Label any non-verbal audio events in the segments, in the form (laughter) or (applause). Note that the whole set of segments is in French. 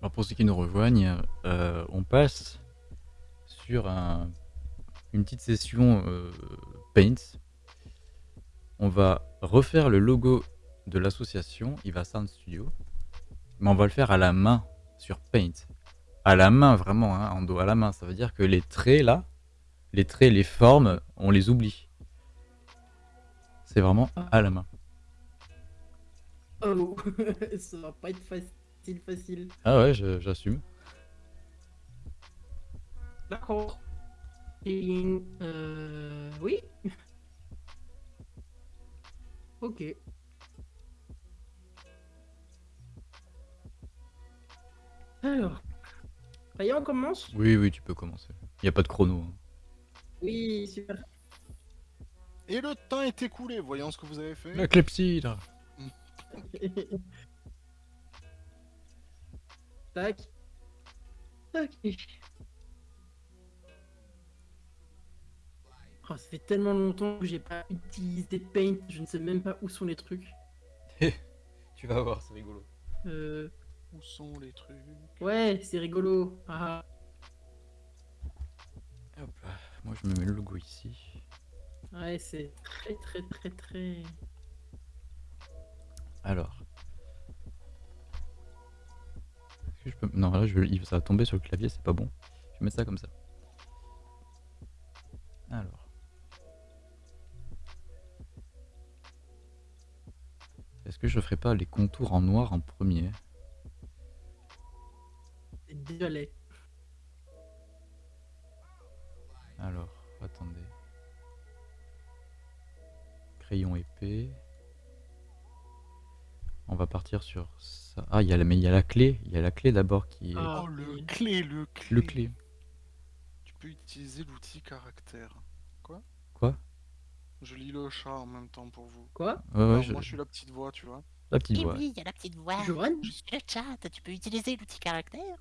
Alors pour ceux qui nous rejoignent, euh, on passe sur un, une petite session euh, Paint. On va refaire le logo de l'association Iva Sound Studio, mais on va le faire à la main sur Paint. À la main vraiment, hein, en dos, à la main. Ça veut dire que les traits là, les traits, les formes, on les oublie. C'est vraiment à la main. Oh, (laughs) ça va pas être facile, facile. Ah ouais, je- j'assume. D'accord. Et, euh, oui. (laughs) ok. Alors, ça y est, on commence? Oui, oui, tu peux commencer. Il n'y a pas de chrono. hein. Oui, super. Et le temps est écoulé, voyons ce que vous avez fait. La clepsydre (laughs) Tac. Tac. Oh, ça fait tellement longtemps que j'ai pas utilisé Paint, je ne sais même pas où sont les trucs. (laughs) Tu vas voir, c'est rigolo. Euh, Où sont les trucs? Ouais, c'est rigolo. Ah, Hop là. Moi, je me mets le logo ici. ouais, c'est très très très très... Alors. Que je peux... Non, là, je ça va tomber sur le clavier, c'est pas bon. Je vais mettre ça comme ça. Alors. Est-ce que je ferai pas les contours en noir en premier? Laid. Alors, attendez. Crayon épais. On va partir sur ça. Ah, il y a la... mais il y a la clé. Il y a la clé d'abord qui est... Ah. Oh, le clé, le clé. Le clé. Tu peux utiliser l'outil caractère. Quoi? Je lis le chat en même temps pour vous. Quoi? Ouais, ouais, Alors, je- Moi, je suis la petite voix, tu vois. La petite Eh voix. oui, il y a la petite voix. Johan Je suis le chat, tu peux utiliser l'outil caractère.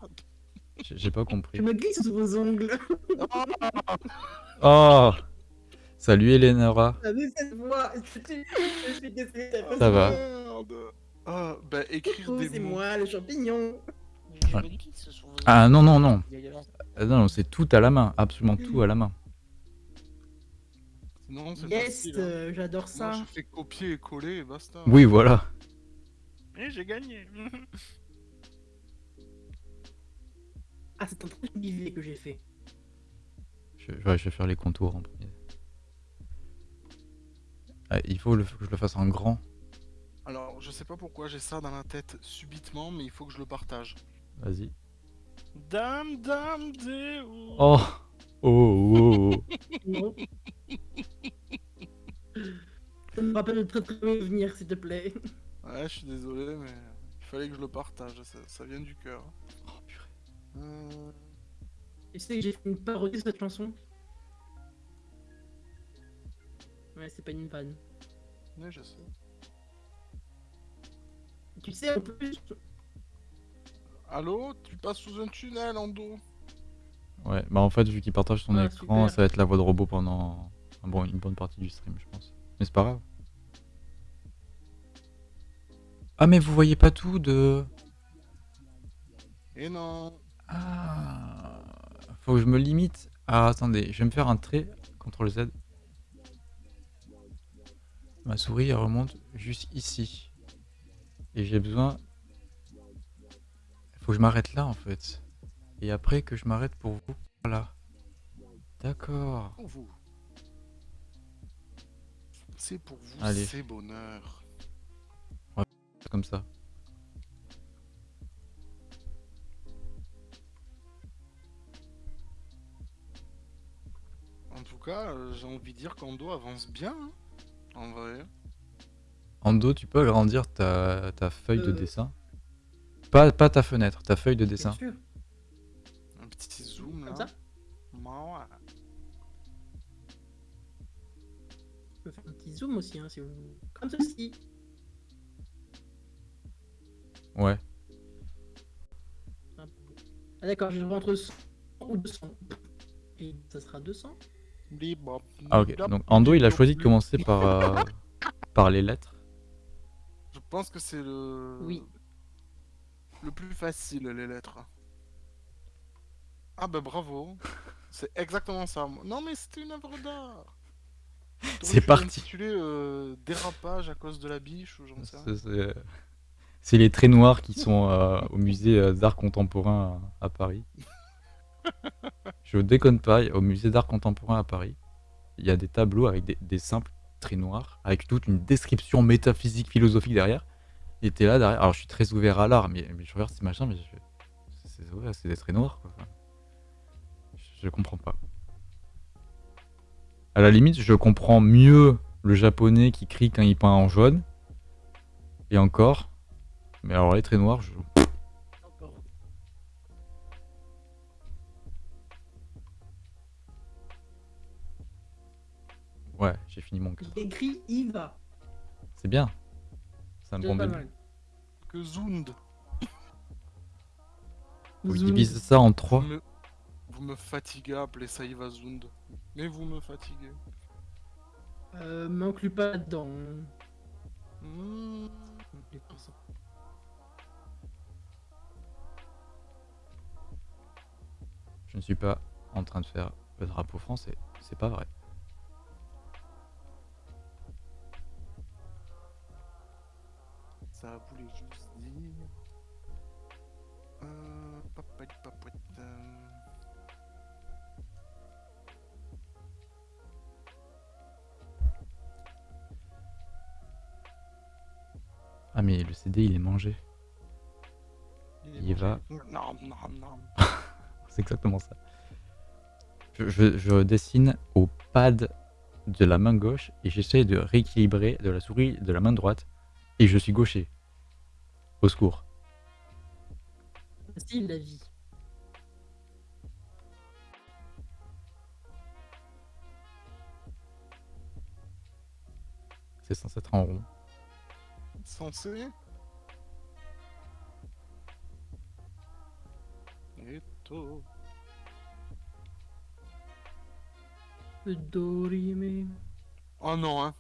J'ai pas compris. Je me glisse sous vos ongles. (laughs) Oh Salut Eleonora. Avez cette voix (laughs) Ça va. Merde. Ah, bah, écrire Oh, des c'est mots. moi, le champignon. Ouais. vos Ah non, non, non. Ah, non, non, c'est tout à la main. Absolument tout à la main. C'est Yes, euh, j'adore Moi, ça. je fais copier et coller et basta. Oui, voilà. Et j'ai gagné. Ah, c'est un truc billet que j'ai fait. Je, ouais, je vais faire les contours en premier. Ah, il faut le- que je le fasse en grand. Alors, je sais pas pourquoi j'ai ça dans la tête subitement, mais il faut que je le partage. Vas-y. Dame, dame, Déo. Oh Oh, oh, oh. Ça me rappelle de très très mauvais souvenirs, s'il te plaît. Ouais, je suis désolé, mais il fallait que je le partage. Ça, ça vient du cœur. Oh, purée. Euh, Tu sais que j'ai fait une parodie de cette chanson? Ouais, c'est pas une vanne. Ouais, je sais. Tu sais, en plus, Allô Tu passes sous un tunnel en dos Ouais, bah en fait, vu qu'il partage son Ah, écran, super. ça va être la voix de robot pendant un bon, une bonne partie du stream, je pense. Mais c'est pas grave. Ah, mais vous voyez pas tout de. Et non Ah. Faut que je me limite. Ah, attendez, je vais me faire un trait. CTRL Z. Ma souris, elle remonte juste ici. Et j'ai besoin. Faut que je m'arrête là en fait. Et après que je m'arrête pour vous. Voilà. D'accord. Pour vous. C'est pour vous, Allez. c'est bonheur. Comme ça. En tout cas, euh, j'ai envie de dire qu'Ando avance bien. hein, en vrai. En dos, tu peux agrandir ta, ta feuille de Euh. dessin. Pas, pas ta fenêtre, ta feuille de bien dessin. sûr. Un petit zoom là. Comme ça. Je peux faire un petit zoom aussi, hein, si vous... Comme ceci. Ouais. Ah d'accord, je rentre 100 ou 200. Et ça sera 200 Libre. Ah ok. Donc Ando, il a choisi de commencer par, euh, (laughs) par les lettres. Je pense que c'est le. Oui. le plus facile, les lettres. Ah bah bravo. C'est exactement ça. Non mais c'était une œuvre d'art. C'est parti. l'intituler, euh, dérapage à cause de la biche ou j'en sais rien. C'est- les traits noirs qui sont euh, au musée euh, d'art contemporain à, à Paris. (laughs) Je déconne pas, au musée d'art contemporain à Paris, il y a des tableaux avec des, des simples traits noirs, avec toute une description métaphysique, philosophique derrière. Et t'es là derrière. Alors je suis très ouvert à l'art, mais, mais je regarde ces machins, mais c'est c'est des traits noirs. Quoi. Je, je comprends pas. À la limite, je comprends mieux le japonais qui crie quand il peint en jaune. Et encore. Mais alors les traits noirs, je... ouais, j'ai fini mon cœur. Écrit Iva. C'est bien. C'est un bon pas début. mal. Que Zund. Vous divisez ça en Vous trois. me... vous me fatiguez à appeler ça Iva Zund. Mais vous me fatiguez. Euh, m'inclus pas là-dedans. Hmm. Je ne suis pas en train de faire le drapeau français. C'est pas vrai. Ça voulait juste dire. Euh... papouette, euh, Ah mais le CD il est mangé. Il est va. mangé. Non, non, non. (laughs) C'est exactement ça. Je, je- je dessine au pad de la main gauche et j'essaie de rééquilibrer de la souris de la main droite. Et je suis gaucher. Au secours. Facile la vie. C'est censé être en rond. Censé. Oh non, hein.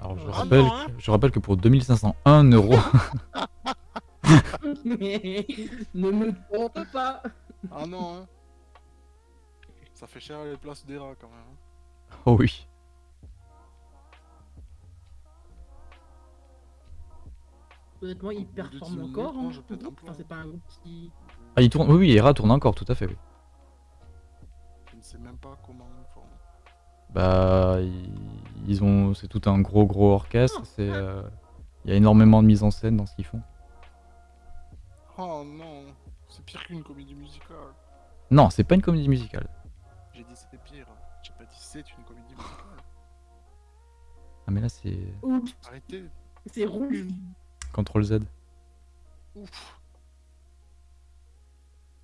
Alors je Ah rappelle, non, hein. que- je rappelle que pour 2501 euros, (laughs) ne me trompe pas. Ah non, hein. Ça fait cher les places des rats quand même. hein. oh oui. Honnêtement, il performe 10 minutes, encore. hein. Enfin, c'est pas un groupe qui. Ah il tourne, oui oui, Hera tourne encore, tout à fait oui. Je ne sais même pas comment. Bah ils, ils ont, c'est tout un gros gros orchestre. C'est, euh, il y a énormément de mise en scène dans ce qu'ils font. Oh non, c'est pire qu'une comédie musicale. Non, c'est pas une comédie musicale. J'ai dit c'était pire. J'ai pas dit c'est une comédie musicale. Ah mais là c'est Oups, Arrêtez. c'est rouge. CTRL Z. Ouf.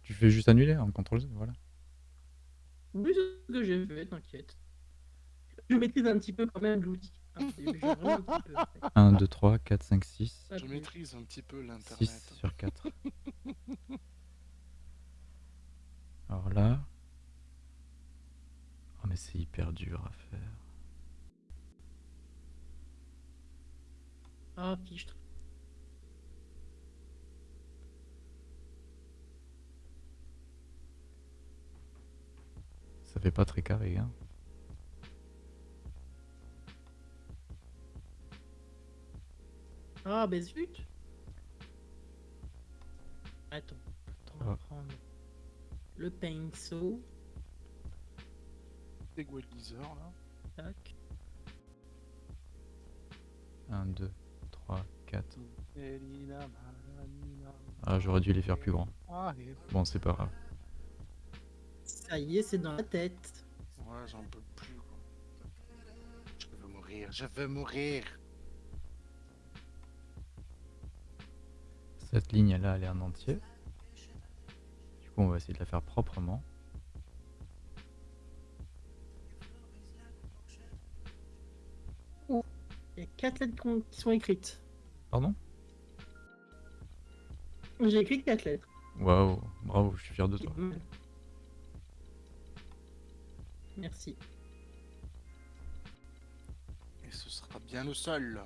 Tu fais juste annuler en CTRL Z, voilà. Oui, c'est ce que j'ai fait, t'inquiète. Je maîtrise un petit peu quand même l'outil. hein, c'est- j'ai vraiment un petit peu, en fait. 1, 2, 3, 4, 5, 6. Pas Je maîtrise un petit peu 6 l'internet. sur 4. Alors là. Oh mais c'est hyper dur à faire. Ah, fiche. Ça fait pas très carré, hein. Ah, bah zut. Attends, on va Ah. prendre le pinceau. Là. Tac. 1, 2, 3, 4. Ah, j'aurais dû les faire plus grands. Bon, c'est pas grave. Ça y est, c'est dans la tête. Ouais, j'en peux plus quoi. Je veux mourir, je veux mourir. Cette ligne là, elle est en entier. Du coup, on va essayer de la faire proprement. Il y a quatre lettres qu'on- qui sont écrites. Pardon? J'ai écrit quatre lettres. Waouh, bravo, je suis fier de toi. Merci. Et ce sera bien le seul.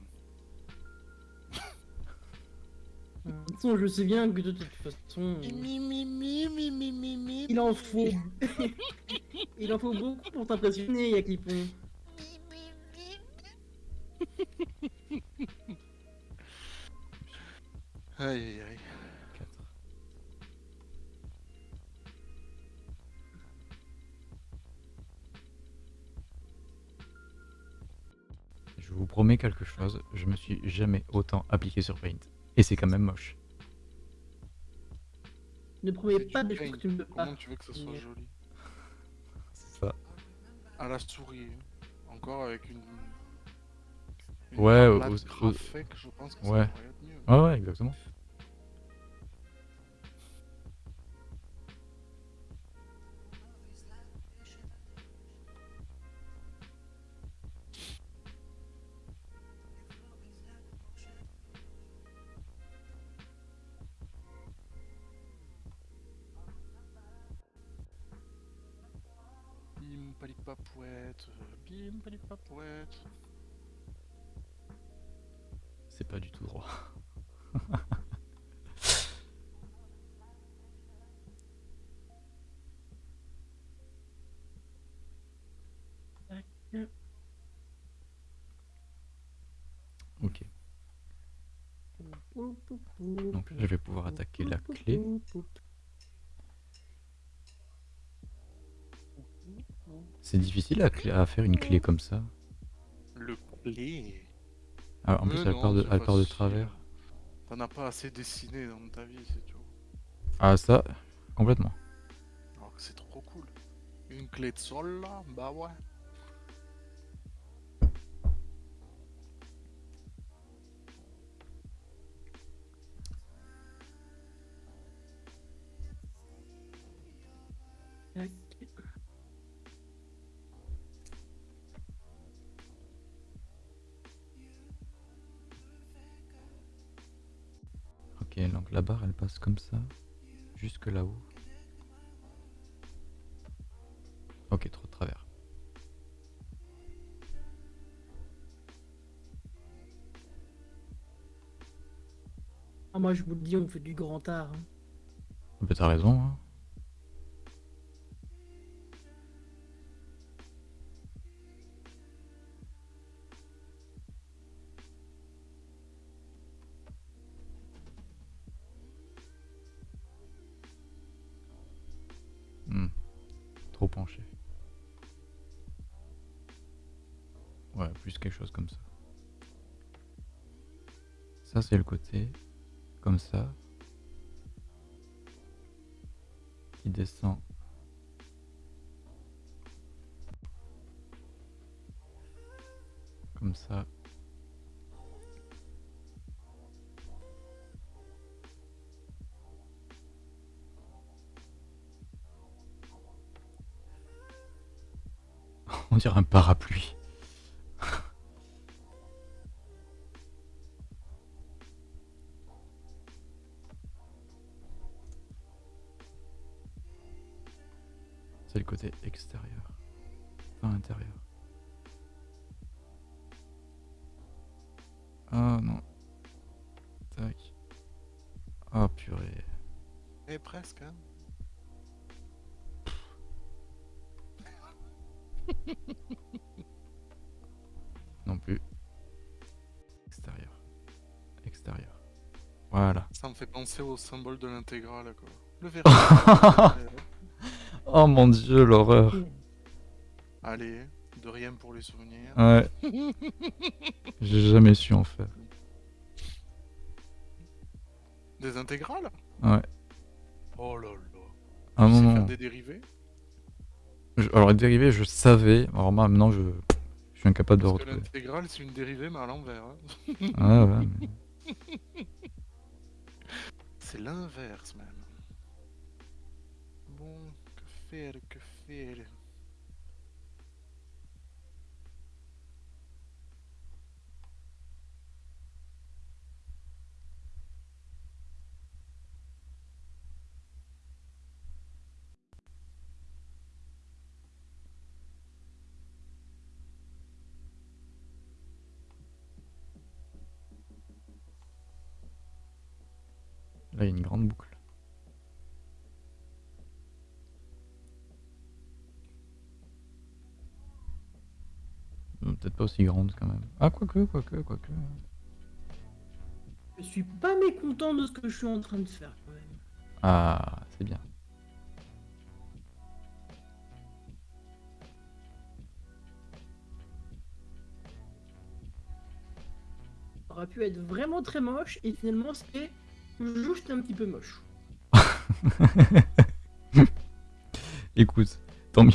De toute façon, je sais bien que de toute façon, il en faut. (laughs) il en faut beaucoup pour t'impressionner, Yakipon. (laughs) Aïe aïe aïe. 4. Je vous promets quelque chose, je me suis jamais autant appliqué sur Paint. Et c'est quand même moche. Ne promets pas des choses que tu ne peux pas. Comment tu veux que ça soit joli C'est ça. À la souris. Encore avec une. une Ouais, au- au- graphique, je pense que Ouais. ça pourrait être mieux. Ouais, ouais, exactement. Bim palipapouette. C'est pas du tout droit. (laughs) Ok, donc je vais pouvoir attaquer la clé. C'est difficile à, faire une clé comme ça. Le clé. Ah, en Mais plus elle non, part de, c'est elle part de travers. T'en as pas assez dessiné dans ta vie, c'est tout. Ah ça, complètement. Alors que c'est trop cool. Une clé de sol là, bah ouais. Donc la barre elle passe comme ça, jusque là-haut. Ok, trop de travers. Ah, moi, je vous le dis, on fait du grand art. hein. Bah, t'as raison, hein. Un parapluie. (laughs) C'est le côté extérieur. Pas intérieur. Ah non. Tac. Ah purée. Et presque, hein. (laughs) Non plus. Extérieur. Extérieur. Voilà. Ça me fait penser au symbole de l'intégrale, quoi. Le verre. (laughs) Oh mon dieu, l'horreur. Allez, de rien pour les souvenirs. Ouais. (laughs) J'ai jamais su en faire. Des intégrales? Ouais. Oh là là. Sais non. faire des dérivés? Je- alors, les dérivés, je savais. Alors, maintenant, je, je suis incapable de Parce que retrouver. l'intégrale, c'est une dérivée, mais à l'envers. hein. Ah ouais, mais- (laughs) C'est l'inverse, même. Bon, que faire, que faire? Là, il y a une grande boucle. Peut-être pas aussi grande quand même. Ah, quoique, quoique, quoique. Je suis pas mécontent de ce que je suis en train de faire quand même. Ah, c'est bien. Ça aurait pu être vraiment très moche et finalement c'était juste un petit peu moche. (laughs) Écoute, tant mieux.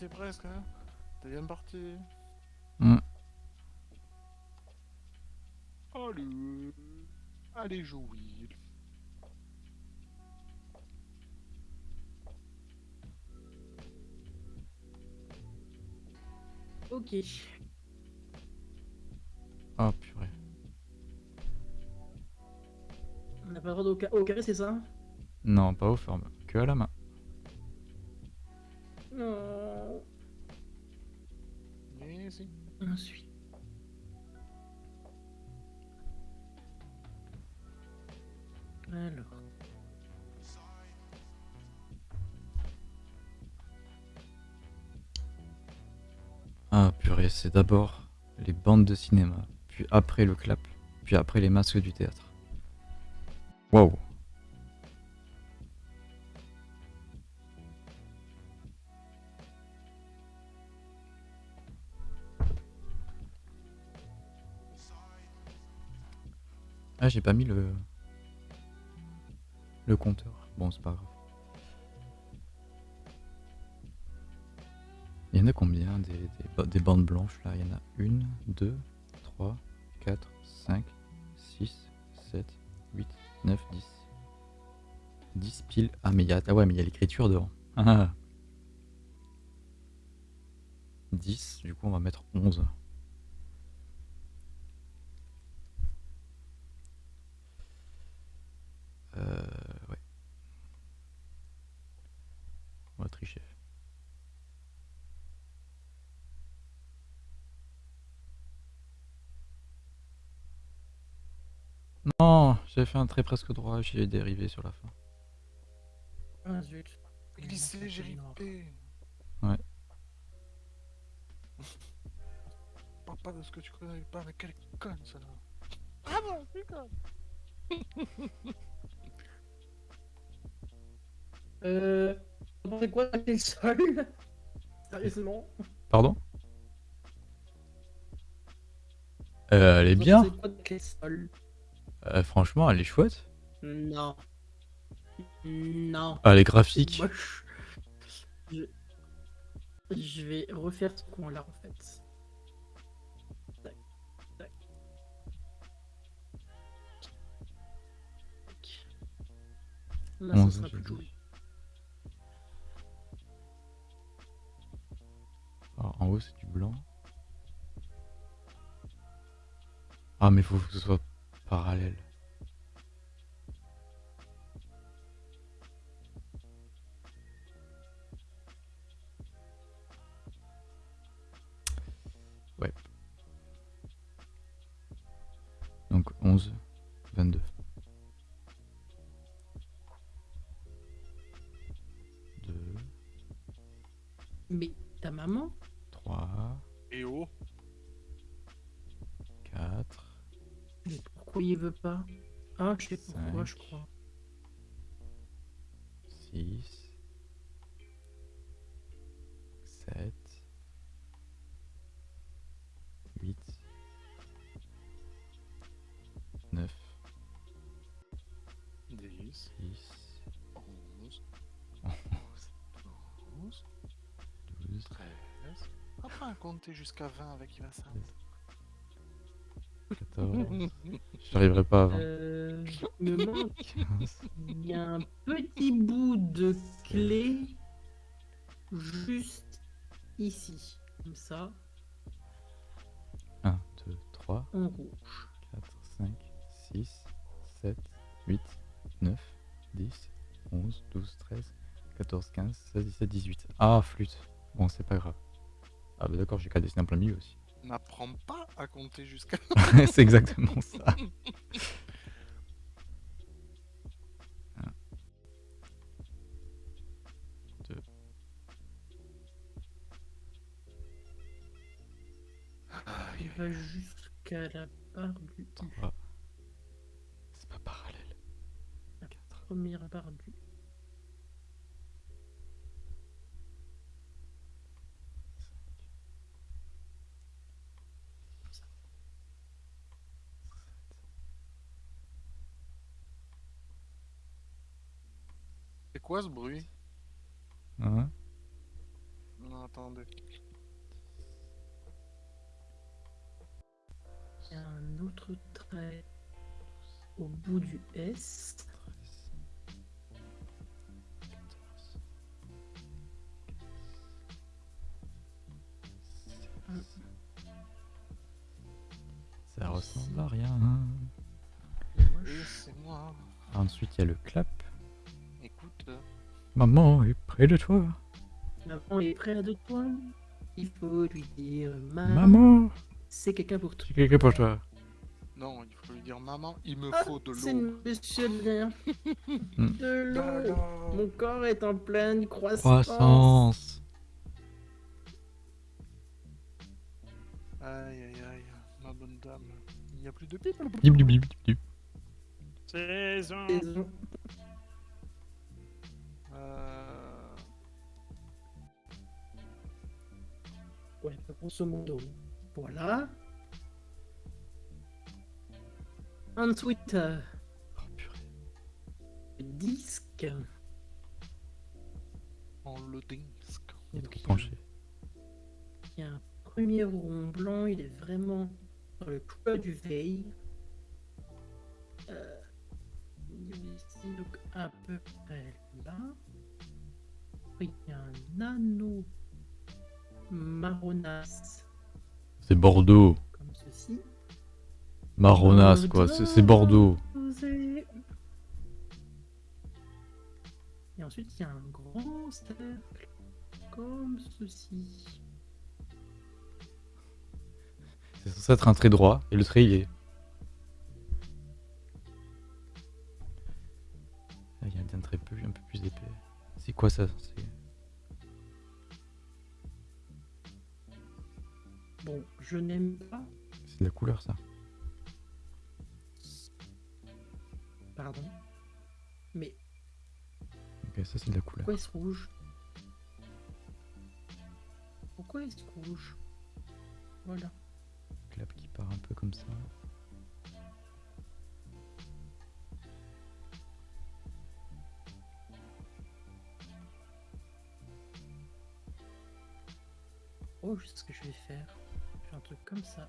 Ah, t'es presque, hein T'es bien parti. Hmm. Allez. Allez jouer. Ok. Oh purée. On n'a pas le droit au, ca- au carré, c'est ça? Non, pas aux formes, que à la main. C'est d'abord les bandes de cinéma, puis après le clap, puis après les masques du théâtre. Waouh. Ah, j'ai pas mis le le compteur. Bon, c'est pas grave. Il y en a combien des, des, ba- des bandes blanches là? Il y en a une, deux, trois, quatre, cinq, six, sept, huit, neuf, dix. 10 piles. Ah mais il y a, ah ouais, mais il y a l'écriture devant. Ah. 10, du coup on va mettre 11. Euh, ouais. On va tricher. Non, j'ai fait un trait presque droit, j'ai dérivé sur la fin. Ah zut. Glissé, j'ai ripé. Ouais. (laughs) Parle pas de ce que tu connais pas, mais quelle conne ça là. Ah bon, putain. (laughs) Euh. Vous pensez quoi d'acheter le sol? Sérieusement? Pardon? Euh, Elle est Vous bien. pensez quoi d'acheter le sol? Euh, franchement, elle est chouette. Non. Non. Ah, elle est C'est graphique. moche. Je... Je vais refaire ce coin là en fait. Tac, tac. Tac. Là, ça sera plus dit. joli. Alors, en haut, c'est du blanc. Ah, mais faut que ce soit parallèle. Ouais. Donc 11, 22. 2, Mais ta maman? 3, Et oh? 4, Mais pourquoi il veut pas. Ah, je sais pourquoi, je crois. 6, 7, 8, 9, 10, 10, 11, 11, 12, 12, 13. Apprends à compter jusqu'à 20 avec Iwasa. 14. J'arriverai pas avant. Euh, il me manque 15. (laughs) Il y a un petit bout de clé juste ici. Comme ça, 1, 2, 3, en rouge. 4, 5, 6, 7, 8, 9, 10, 11, 12, 13, 14, 15, 16, 17, 18. Ah, flûte. Bon, c'est pas grave. Ah, bah d'accord, j'ai qu'à dessiner en plein milieu aussi. N'apprends pas à compter jusqu'à. (laughs) c'est exactement ça. (laughs) Il va jusqu'à la barre du. C'est pas parallèle. La Quatre. première barre du quoi ce bruit? Un. Non, attendez. Il y a un autre trait au bout du S. 13. Ça ressemble à rien. Et moi. Ensuite, il y a le clap. Maman est près de toi. Maman est près de toi. Il faut lui dire Maman, Maman, c'est quelqu'un pour toi. j'ai quelqu'un pour toi. non, il faut lui dire maman, il me Ah, faut de C'est l'eau. monsieur Lien. Hmm. De l'eau. Mon corps est en pleine croissance. Croissance. Aïe aïe aïe, ma bonne dame. Il n'y a plus de pipe. Bip, bip, bip, bip. Saison. Saison. Euh... Ouais, grosso modo. Voilà. Ensuite, euh, Oh purée. le disque. En loading. Il y a de Donc. Il y a un premier rond blanc, il est vraiment dans le coin du veille. Euh, ici, donc à peu près là. Oui, un anneau marronasse C'est Bordeaux. comme ceci. Marronasse, quoi. C'est Bordeaux. Et ensuite, il y a un grand cercle comme ceci. C'est censé être un trait droit, et le trait, il est. Ah, Il y a un trait un peu plus épais. C'est quoi ça Bon, je n'aime pas. C'est de la couleur, ça. Pardon. Mais Ok, ça, c'est de la couleur. pourquoi est-ce rouge? Pourquoi est-ce rouge? Voilà. Clap qui part un peu comme ça. Oh, je sais ce que je vais faire. Je fais un truc comme ça.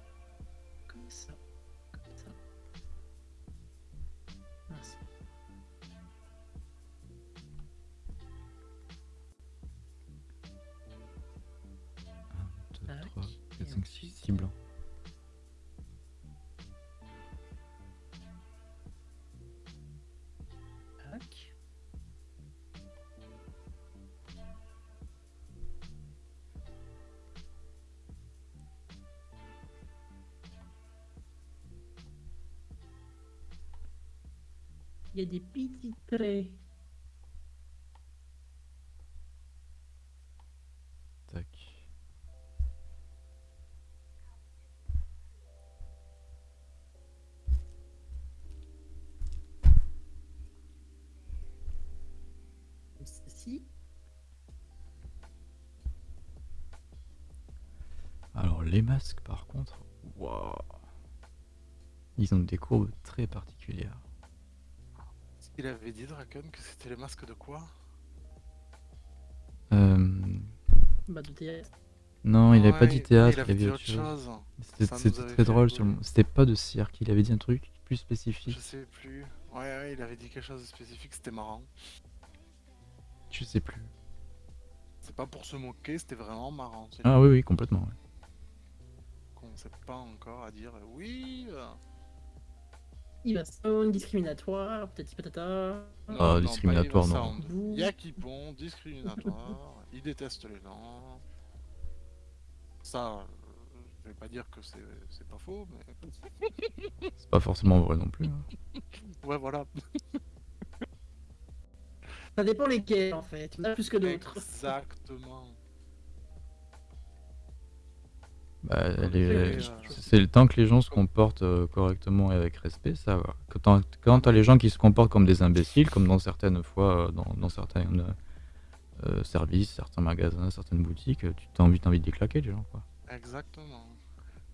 Comme ça. Y a des petits traits. Tac. comme ceci. Alors, les masques, par contre, waouh. Ils ont des courbes très particulières. Il avait dit, Draken, que c'était les masques de quoi? Euh, Bah, de théâtre. Non, il avait pas dit théâtre, il il avait dit autre chose. chose. C'était très fait drôle. sur le-. C'était pas de cirque, il avait dit un truc plus spécifique. Je sais plus. Ouais, ouais, il avait dit quelque chose de spécifique, c'était marrant. Je sais plus. C'est pas pour se moquer, c'était vraiment marrant. C'est Ah oui, oui, complètement. ouais. qu'on sait pas encore à dire euh, oui. Euh, Ivason, discriminatoire, peut-être patata. non, Ah, non, discriminatoire, non. Sound. Yakipon, discriminatoire, (laughs) il déteste les gens. Ça, je vais pas dire que c'est c'est pas faux, mais. (laughs) C'est pas forcément vrai non plus. hein. (laughs) Ouais, voilà. Ça dépend lesquels en fait. Il y en a plus que d'autres. Exactement. Bah, les- C'est le temps que les gens se comportent euh, correctement et avec respect, ça va. Quand Quand t'as les gens qui se comportent comme des imbéciles, comme dans certaines fois, euh, dans, dans certains euh, services, certains magasins, certaines boutiques, tu t'as envie, envie de les claquer, les gens, quoi. Exactement.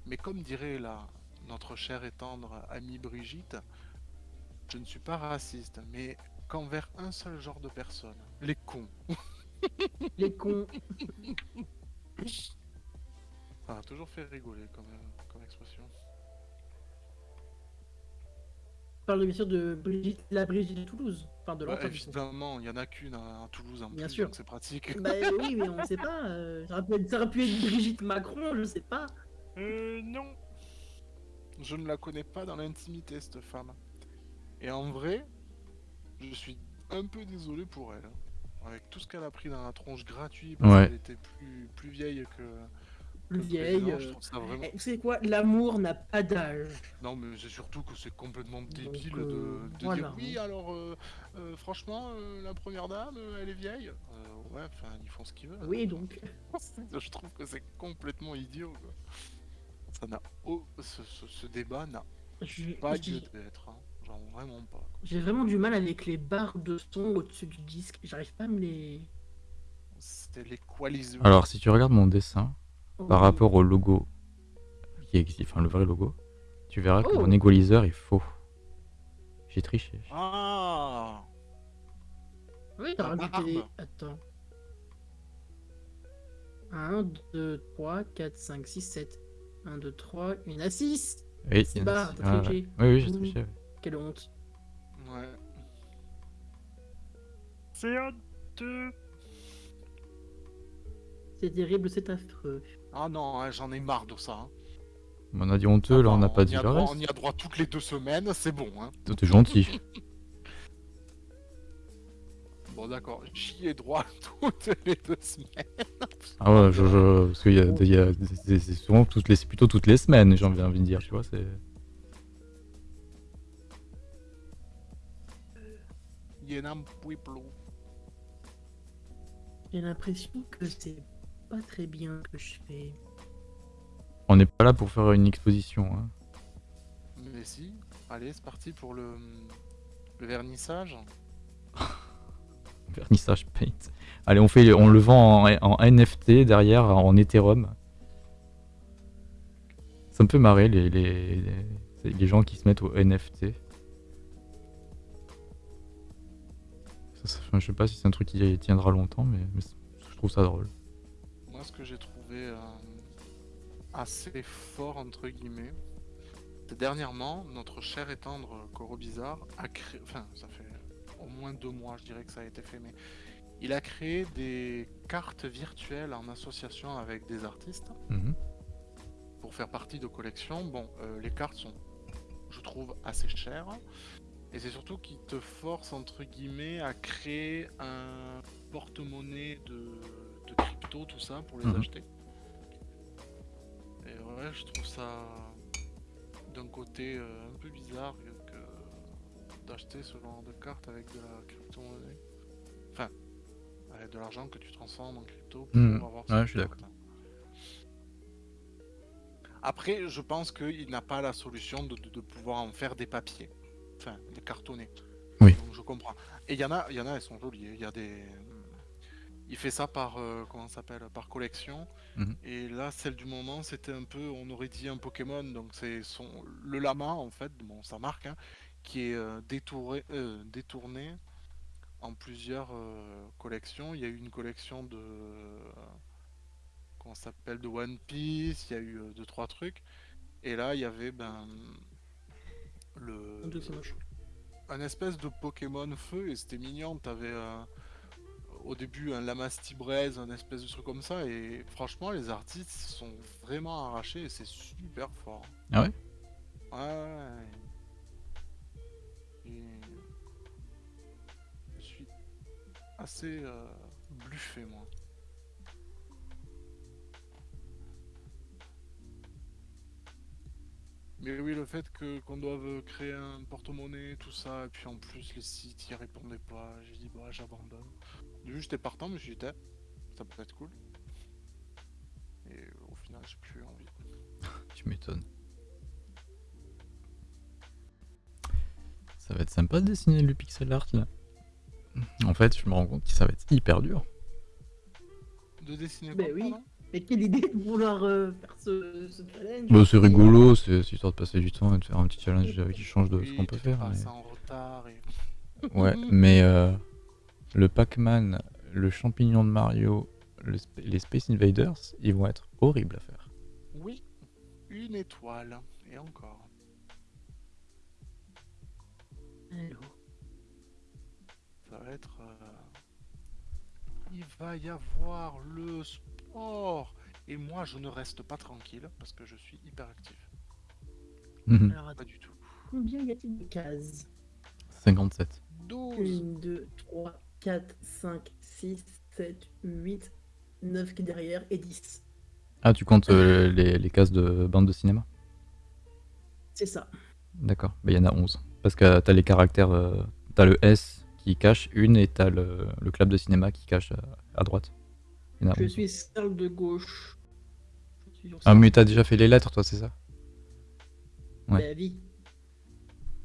Mais comme dirait là notre chère et tendre amie Brigitte, je ne suis pas raciste, mais qu'envers un seul genre de personnes, les cons. Les cons. (laughs) Ça m'a toujours fait rigoler comme, euh, comme expression. On parle bien sûr de Brigitte, la Brigitte de Toulouse. Enfin, de coup. évidemment, il y en a qu'une à, à Toulouse en Bien plus, sûr. donc c'est pratique. Bah oui, mais on (laughs) sait pas. euh, ça, aurait pu être, ça aurait pu être Brigitte Macron, je sais pas. Euh, non. Je ne la connais pas dans l'intimité, cette femme. Et en vrai, je suis un peu désolé pour elle. hein. Avec tout ce qu'elle a pris dans la tronche gratuit, parce Ouais. qu'elle était plus, plus vieille que. Vieille. Je euh, trouve ça vraiment. eh, Vous savez quoi L'amour n'a pas d'âge. Non, mais c'est surtout que c'est complètement débile euh, de, de voilà, dire oui, alors euh, euh, franchement, euh, la première dame, euh, elle est vieille. Euh, ouais, enfin, ils font ce qu'ils veulent. Oui, donc. (laughs) Je trouve que c'est complètement idiot. quoi. Ça n'a. au- ce, ce- ce débat n'a je- pas je- lieu d'être. hein. Genre vraiment pas. J'ai vraiment du mal avec les barres de son au-dessus du disque. J'arrive pas à me les. C'était l'équaliseur. Alors, si tu regardes mon dessin, par rapport au logo qui existe, enfin le vrai logo, tu verras que mon égaliseur est faux. J'ai triché. Ah Oui, t'as rajouté. Attends. 1, 2, 3, 4, 5, 6, 7. 1, 2, 3, il y en a 6 Oui, C'est six. t'as triché. ouais. Oui, oui, j'ai triché. Quelle honte. Ouais. C'est honteux. C'est terrible, c'est affreux. Ah non, hein, j'en ai marre de ça. hein. On a dit honteux, là on n'a Attends, pas y dit a le droit, reste. On y a droit toutes les deux semaines, c'est bon. Hein. Toi, T'es gentil. (laughs) Bon, d'accord, j'y ai droit (laughs) toutes les deux semaines. Ah ouais, je, je- parce qu'il y a, il y a- c'est c'est souvent toutes les, c'est plutôt toutes les semaines, j'ai envie envie de dire, tu vois, c'est. Yenam. J'ai l'impression que c'est pas très bien que je fais. On n'est pas là pour faire une exposition. Hein. Mais si, allez, c'est parti pour le, le vernissage. (laughs) Vernissage Paint. Allez, on, fait, on le vend en, en NFT derrière, en Ethereum. Ça me fait marrer les, les, les, les gens qui se mettent au NFT. Ça, ça- enfin, je sais pas si c'est un truc qui tiendra longtemps, mais, je trouve ça drôle. Moi, ce que j'ai trouvé euh, assez fort, entre guillemets, c'est dernièrement, notre cher et tendre Coro Bizarre a créé. Enfin, ça fait au moins deux mois, je dirais que ça a été fait, mais il a créé des cartes virtuelles en association avec des artistes Mhm. pour faire partie de collections. Bon, euh, les cartes sont, je trouve, assez chères. Et c'est surtout qui te force, entre guillemets, à créer un porte-monnaie de, de crypto, tout ça, pour les Mhm. acheter. Et ouais, je trouve ça d'un côté euh, un peu bizarre que, d'acheter ce genre de cartes avec de la crypto-monnaie. Enfin, avec de l'argent que tu transformes en crypto pour Mhm. avoir Ouais, cette je suis d'accord. carte. Après, je pense qu'il n'a pas la solution de, de- de pouvoir en faire des papiers, enfin des cartonnés. Oui. Donc je comprends. Et il y en a, il y en a, elles sont jolies. Il y a des, il fait ça par euh, comment ça s'appelle, par collection. Mhm. Et là, celle du moment, c'était un peu, on aurait dit un Pokémon. Donc c'est son le lama en fait, bon, sa marque, hein, qui est euh, détouré, euh, détourné en plusieurs euh, collections. Il y a eu une collection de comment ça s'appelle de One Piece. Il y a eu euh, deux trois trucs. Et là, il y avait ben le Un espèce de Pokémon feu et c'était mignon. T'avais euh, au début un Lamastibraise, un espèce de truc comme ça. Et franchement, les artistes sont vraiment arrachés et c'est super fort. Ah ouais? Ouais, ouais, ouais. Et Je suis assez euh, bluffé, moi. Mais oui, le fait que qu'on doive créer un porte-monnaie, tout ça, et puis en plus les sites y répondaient pas, j'ai dit bah j'abandonne. J'étais partant, mais je suis dit, Eh, ça peut être cool. Et au final j'ai plus envie. (laughs) Tu m'étonnes. Ça va être sympa de dessiner le pixel art là. En fait, je me rends compte que ça va être hyper dur. De dessiner Ben oui. Mais quelle idée de vouloir euh, faire ce, ce challenge Bah, c'est rigolo, c'est histoire de passer du temps et de faire un petit challenge qui change de ce qu'on peut faire. pas mais- ça en retard et... Ouais, (laughs) mais euh, le Pac-Man, le champignon de Mario, le sp- les Space Invaders, ils vont être horribles à faire. Oui, une étoile. Et encore. Alors, Ça va être... euh, Il va y avoir le sport. Et moi, je ne reste pas tranquille parce que je suis hyper actif. Mhm. alors, Pas du tout. combien y a-t-il de cases? 57. 12 1, 2, 3, 4, 5, 6, 7, 8, 9 qui est derrière et 10. Ah, tu comptes euh, les, les cases de bande de cinéma? C'est ça. D'accord, bah, il y en a 11. Parce que t'as les caractères, euh, t'as le S qui cache une et t'as le, le club de cinéma qui cache euh, à droite. Il y en a Je 11. suis celle de gauche. Ah, mais t'as déjà fait les lettres, toi, c'est ça? Ouais. Bah oui.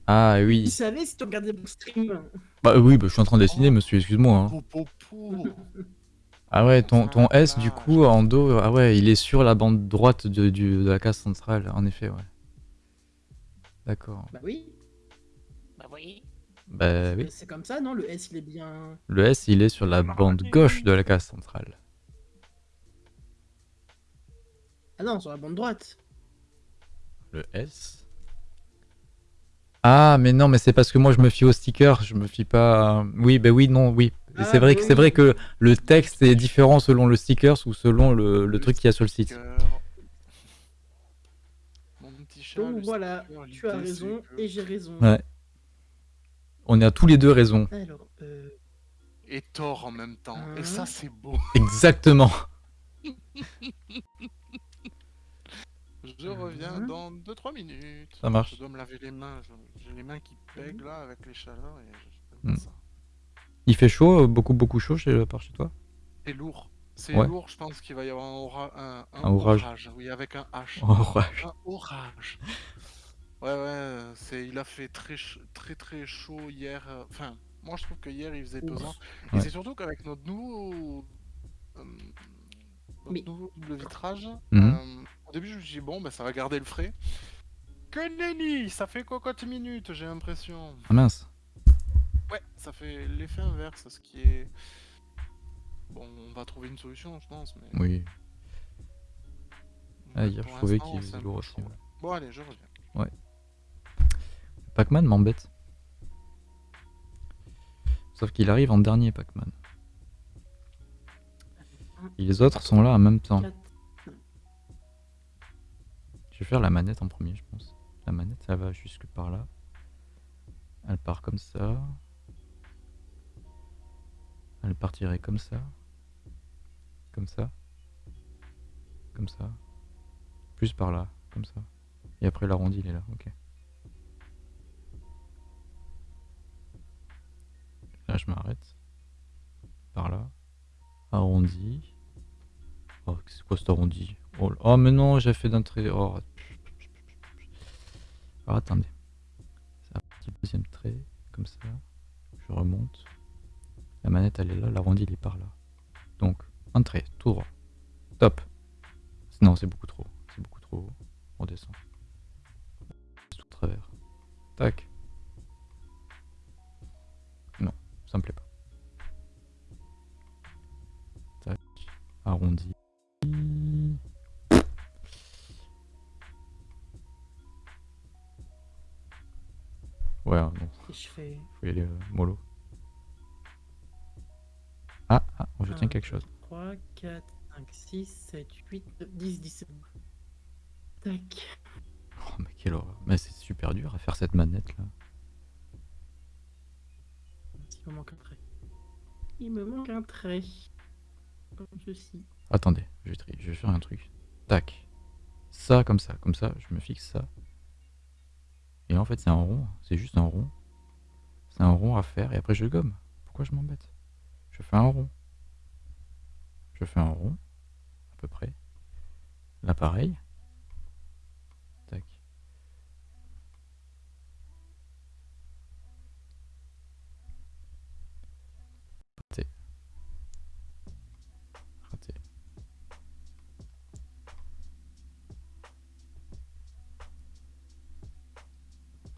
Ah, Tu oui. savais si tu regardais mon stream Bah oui, bah, je suis en train de dessiner, monsieur, excuse-moi. hein. Pou, pou, pou. Ah ouais, ton, ton Ah, S, du coup, en dos, ah ouais, il est sur la bande droite de, du- de la case centrale, en effet, ouais. D'accord. Bah oui. Bah oui. Bah oui. C'est comme ça, non Le S, il est bien. Le S, il est sur la bande gauche de la case centrale. Ah non, sur la bande droite. Le S Ah, mais non, mais c'est parce que moi, je me fie au sticker, je me fie pas... Oui, bah oui, non, oui. Ah, c'est vrai, que c'est vrai que le texte est différent selon le sticker ou selon le, le truc qu'il y a sur le site. Mon petit chat, Donc le voilà, sticker, tu as raison que- et j'ai raison. Ouais. On a tous les deux raison. Alors, euh, Et tort en même temps. Et Hein ça, c'est beau. Exactement. Je reviens Mhm. dans 2-3 minutes. Ça marche. Je dois me laver les mains. je- J'ai les mains qui pèguent là avec les chaleurs et je pas ça. Il fait chaud, euh, beaucoup, beaucoup chaud chez, par chez toi? C'est lourd. C'est Ouais. lourd, je pense qu'il va y avoir un, ora- un, Un orage. Oui, avec un H. Orage. Un orage. Ouais, ouais, c'est, il a fait très, très, très chaud hier. euh, Enfin, moi je trouve que hier il faisait pesant. Et Ouais. c'est surtout qu'avec notre nouveau. euh, notre Mais- nouveau double vitrage, Mhm. euh, au début je me suis dit, bon, bah, ça va garder le frais. Que nenni Ça fait cocotte minutes, j'ai l'impression. Ah mince. Ouais, ça fait l'effet inverse, ce qui est. Bon, on va trouver une solution, je pense, mais. Oui. Ah, hier, je trouvais qu'il faisait lourd aussi, ouais. Bon, allez, je reviens. Pac-Man m'embête. Sauf qu'il arrive en dernier, Pac-Man. Et les autres sont là en même temps. Je vais faire la manette en premier, je pense. La manette, ça va jusque par là. Elle part comme ça. Elle partirait comme ça. Comme ça. Comme ça. Plus par là, comme ça. Et après l'arrondi, il est là, ok. Là, je m'arrête. Par là. Arrondi. Oh, c'est quoi cet arrondi? Oh, oh, mais non, j'ai fait d'un trait. Oh. Alors attendez. C'est un petit deuxième trait, comme ça. Je remonte. La manette elle est là, l'arrondi il est par là. Donc, entrée, tout droit. Top. Non, c'est beaucoup trop. C'est beaucoup trop. On descend. Tout travers. Tac. Non, ça me plaît pas. Tac. Arrondi. Ouais, non, Et je fais. faut y aller euh, mollo. Ah, ah, je tiens quelque chose. 3, 4, 5, 6, 7, 8, 9, 10, 17. Tac. Oh, mais quelle horreur. Mais c'est super dur à faire cette manette là. Il me manque un trait. Il me manque un trait. Comme ceci. Attendez, je vais, tri- je vais faire un truc. Tac. Ça comme ça, comme ça, je me fixe ça. Et en fait c'est un rond, c'est juste un rond. C'est un rond à faire et après je gomme. Pourquoi je m'embête? Je fais un rond. Je fais un rond, à peu près. Là pareil. Tac. Raté. Raté.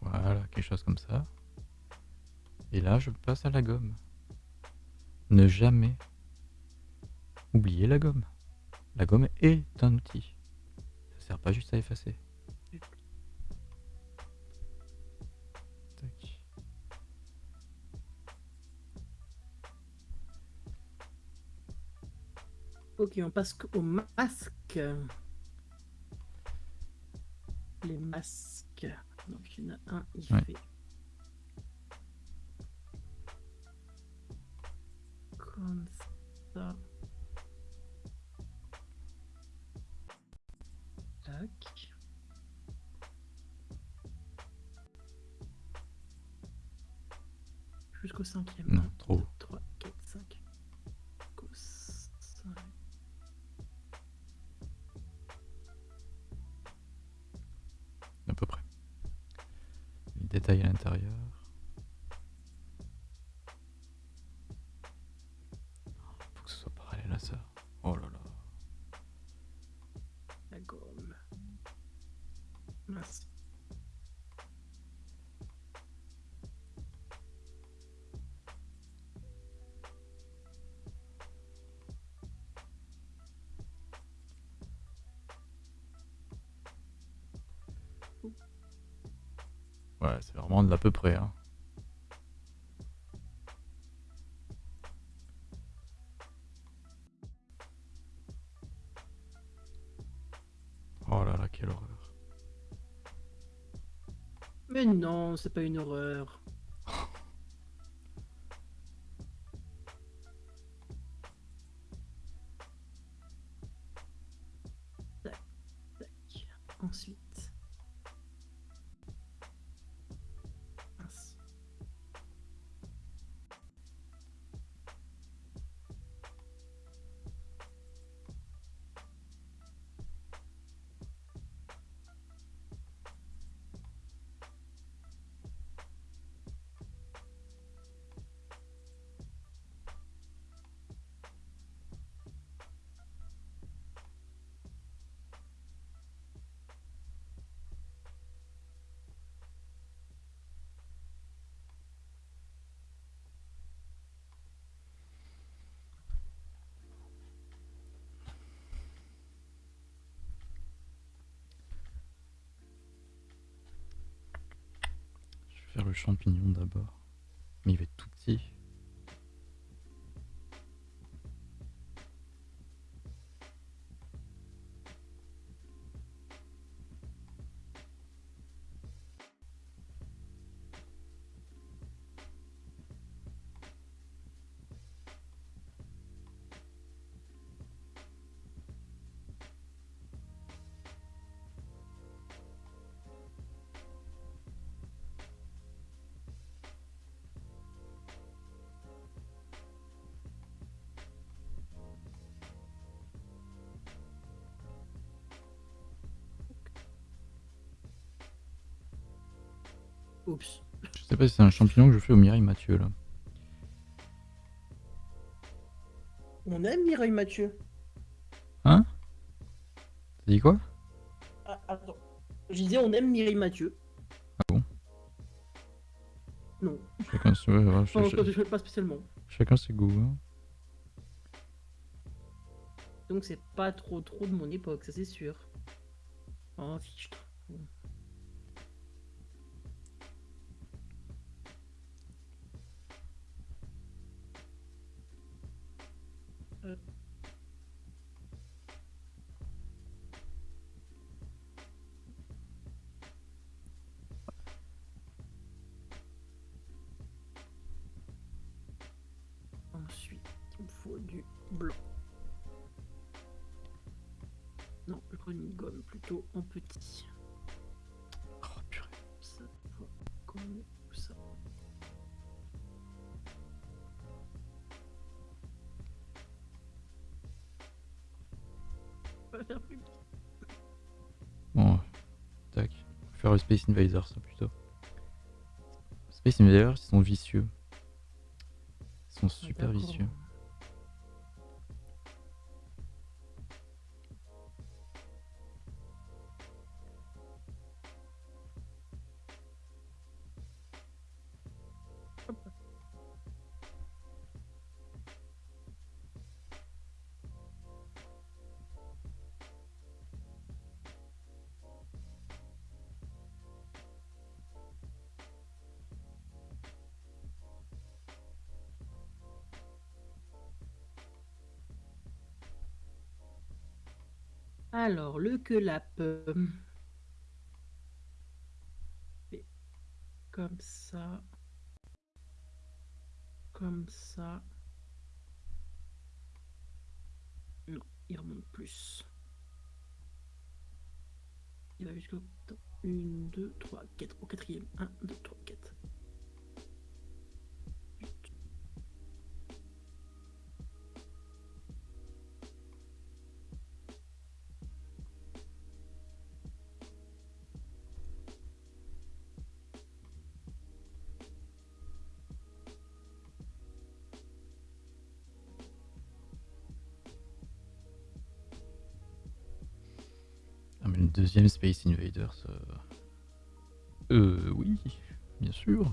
Voilà, quelque chose comme ça. Et là, je passe à la gomme. Ne jamais oublier la gomme. La gomme est un outil. Ça sert pas juste à effacer. Ok, on passe au masque. Les masques. Donc il y en a un, il Ouais. fait. Comme ça. Tac. Jusqu'au cinquième. Non, détails à l'intérieur. C'est vraiment de l'à peu près. Hein. Oh là là, quelle horreur. Mais non, c'est pas une horreur. Faire le champignon d'abord. Mais il va être tout petit. C'est un champignon que je fais au Mireille Mathieu là. On aime Mireille Mathieu. Hein? T'as dit quoi? Ah, attends. Je disais, on aime Mireille Mathieu. Ah bon? Non, Chacun, ses- ouais, pas, spécialement. chacun ses goûts. hein. Donc c'est pas trop trop de mon époque, ça c'est sûr. Oh, fiche. Space Invaders plutôt. Space Invaders, ils sont vicieux. Ils sont super vicieux. Alors, le fait Comme ça. Comme ça. Non, il remonte plus. Il va jusqu'au 1, 2, 3, 4. Au quatrième. 1, 2, 3, 4. Deuxième Space Invaders. Euh, euh oui, bien sûr.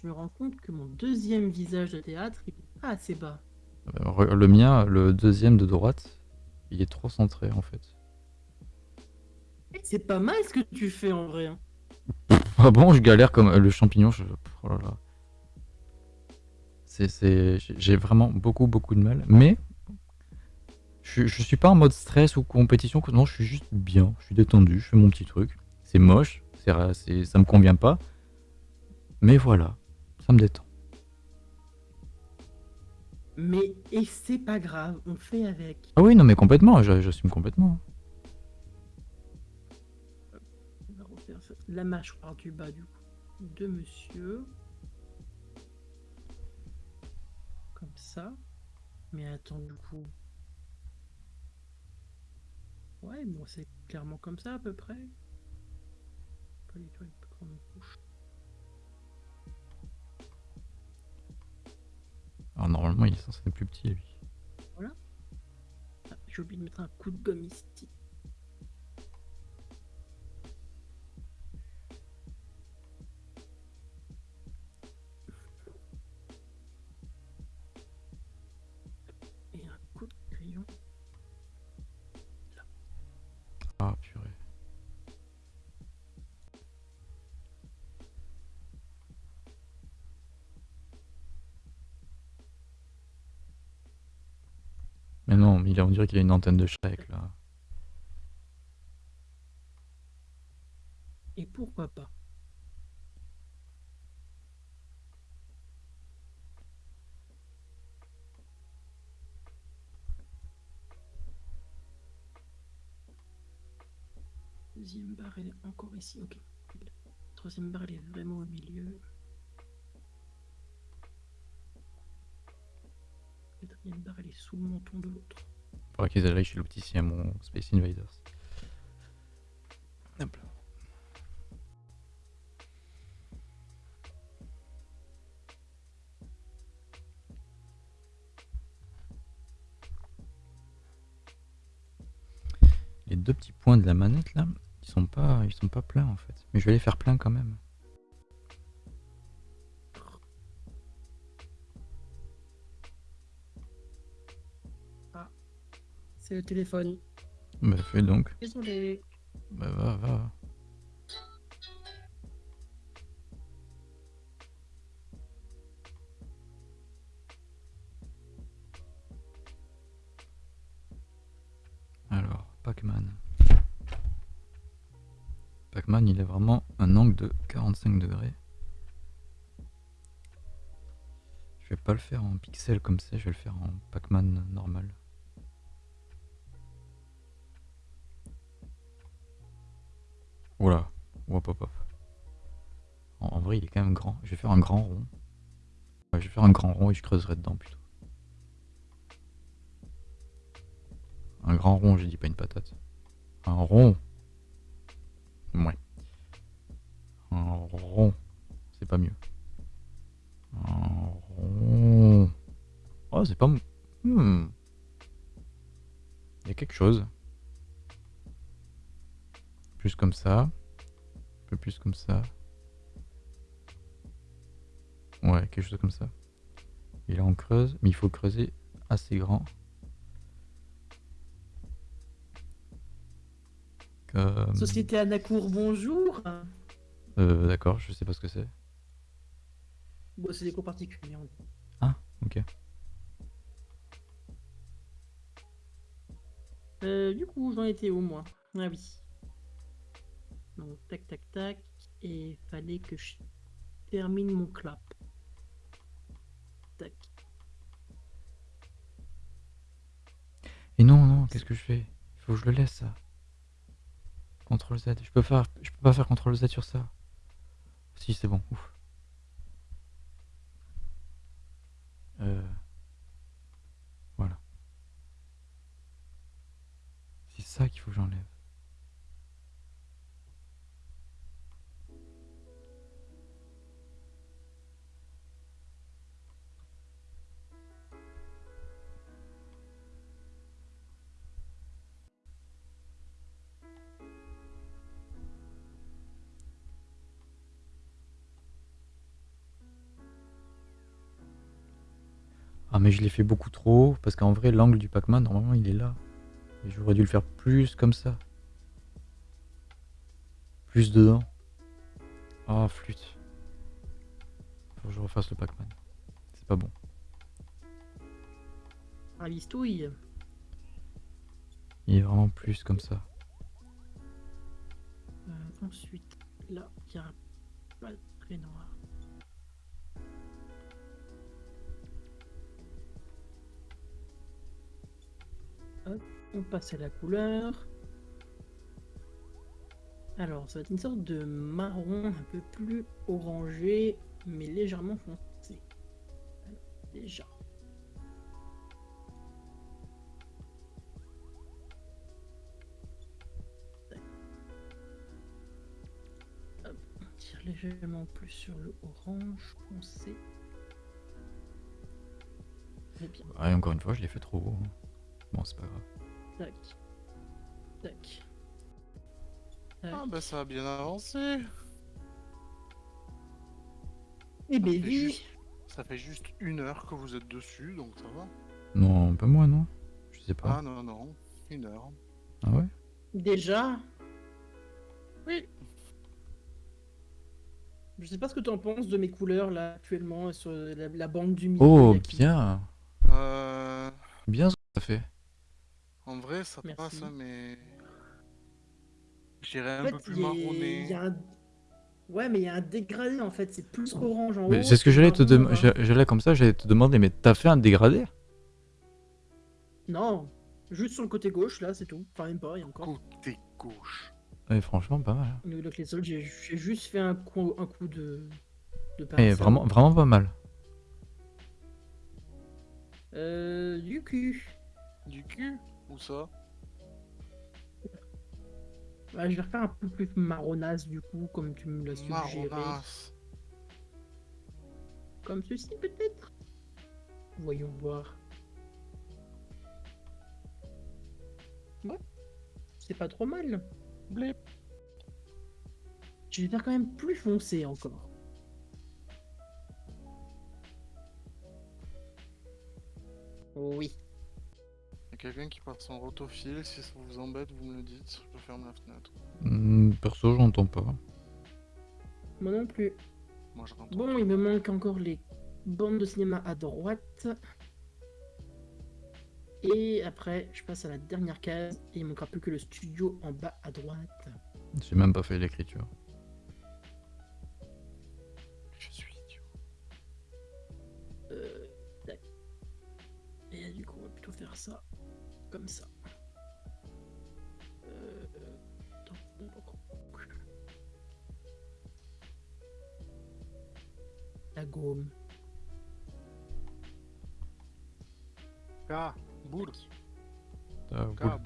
Je me rends compte que mon deuxième visage de théâtre, il est pas assez bas. Euh, Le mien, le deuxième de droite, il est trop centré en fait. C'est pas mal ce que tu fais en vrai. hein. Ah bon, je galère comme euh, le champignon. Je... oh là là. C'est, c'est... j'ai- vraiment beaucoup, beaucoup de mal. Mais je, je suis pas en mode stress ou compétition. Non, je suis juste bien. Je suis détendu. Je fais mon petit truc. C'est moche. C'est... Ça me convient pas. Mais voilà. Ça me détend. Mais et c'est pas grave, on fait avec. Ah oui, non, mais complètement. J'assume complètement. Ça. la mâchoire du bas du coup de monsieur. Comme ça. Mais attends du coup. Ouais, bon c'est clairement comme ça à peu près. Pas du tout une plus grande bouche. Alors normalement, il est censé être plus petit, lui. Ah, J'ai oublié de mettre un coup de gomme ici. Il a, on dirait qu'il a une antenne de Shrek là. Et pourquoi pas? Deuxième barre, elle est encore ici, ok. Troisième barre, elle est vraiment au milieu. Quatrième barre, elle est sous le menton de l'autre. Faudra qu'ils aillent chez l'opticien, mon Space Invaders. Hop là. Les deux petits points de la manette là, ils sont pas, ils sont pas pleins en fait. Mais je vais les faire pleins quand même. C'est le téléphone. Bah fais donc. Désolé. Bah va, va. Alors, Pac-Man. Pac-Man, il a vraiment un angle de 45 degrés. Je vais pas le faire en pixel comme ça, je vais le faire en Pac-Man normal. Oula, hop hop hop. En, vrai, il est quand même grand. Je vais faire un grand rond. Je vais faire un grand rond et je creuserai dedans plutôt. Un grand rond, j'ai dit pas une patate. Un rond. Ouais. Un rond. C'est pas mieux. Un rond. Oh, c'est pas... Hmm. Il y a quelque chose. Plus comme ça. Un peu plus comme ça. Ouais, quelque chose comme ça. Et là on creuse, mais il faut creuser assez grand. Comme... Société Anacour, bonjour. Euh, D'accord, je sais pas ce que c'est. Bon, c'est des cours particuliers. dit. Ok. Euh, du coup, j'en étais où moi? Ah oui. Donc, tac, tac, tac. Et fallait que je termine mon clap. Tac. Et non, non, qu'est-ce que je fais? Il faut que je le laisse ça. CTRL Z. Je peux je peux pas faire CTRL Z sur ça. Si, c'est bon. Ouf. Euh... Voilà. C'est ça qu'il faut que j'enlève. Ah mais je l'ai fait beaucoup trop parce qu'en vrai l'angle du Pac-Man normalement il est là. Et j'aurais dû le faire plus comme ça. Plus dedans. Ah flûte. Faut que je refasse le Pac-Man. C'est pas bon. Ah, l'histouille. Il est vraiment plus comme ça. Euh, ensuite, là, il y a pas très noir. On passe à la couleur. Alors, ça va être une sorte de marron un peu plus orangé, mais légèrement foncé. Déjà. On tire légèrement plus sur le orange foncé. Bien. Ah, encore une fois je l'ai fait trop haut. hein. Bon c'est pas grave. Tac. Tac. Tac. Ah bah ça a bien avancé. Eh ben oui. Ça fait juste une heure que vous êtes dessus, donc ça va. Non, pas moi non Je sais pas. Ah non, non, une heure. Ah ouais? Déjà? Oui. Je sais pas ce que tu en penses de mes couleurs là actuellement sur la, la bande du milieu. Oh bien Euh, Bien ce que ça fait. En vrai, ça Merci. passe, hein, mais... Je dirais En un fait, peu plus marronné. il y a un- Ouais, mais il y a un dégradé en fait. C'est plus orange en haut. Mais c'est ce que j'allais te demander. J'allais comme ça, j'allais te demander, mais t'as fait un dégradé? Non, juste sur le côté gauche là, c'est tout. Enfin, même pas, il y a encore. Côté gauche. Ouais, franchement pas mal. hein. Au niveau de la clé sol, j'ai juste fait un coup, un coup de. de Eh, vraiment, vraiment pas mal. Euh, du cul. Du cul? Où ça? Bah, je vais refaire un peu plus marronasse du coup, comme tu me l'as suggéré. Marronasse. Comme ceci peut-être? Voyons voir. Ouais, c'est pas trop mal. Blip. Je vais faire quand même plus foncé encore. Oui. Quelqu'un qui porte son rotofil, si ça vous embête, vous me le dites, je ferme la fenêtre. Hmm, perso, j'entends pas. Moi non plus. Moi. Bon, il me manque encore les bandes de cinéma à droite. Et après, je passe à la dernière case et il manquera plus que le studio en bas à droite. J'ai même pas fait l'écriture. Je suis idiot. Euh. Et du coup, on va plutôt faire ça comme ça. Euh. La gomme. Ka, bourg, Ah, ka, (laughs)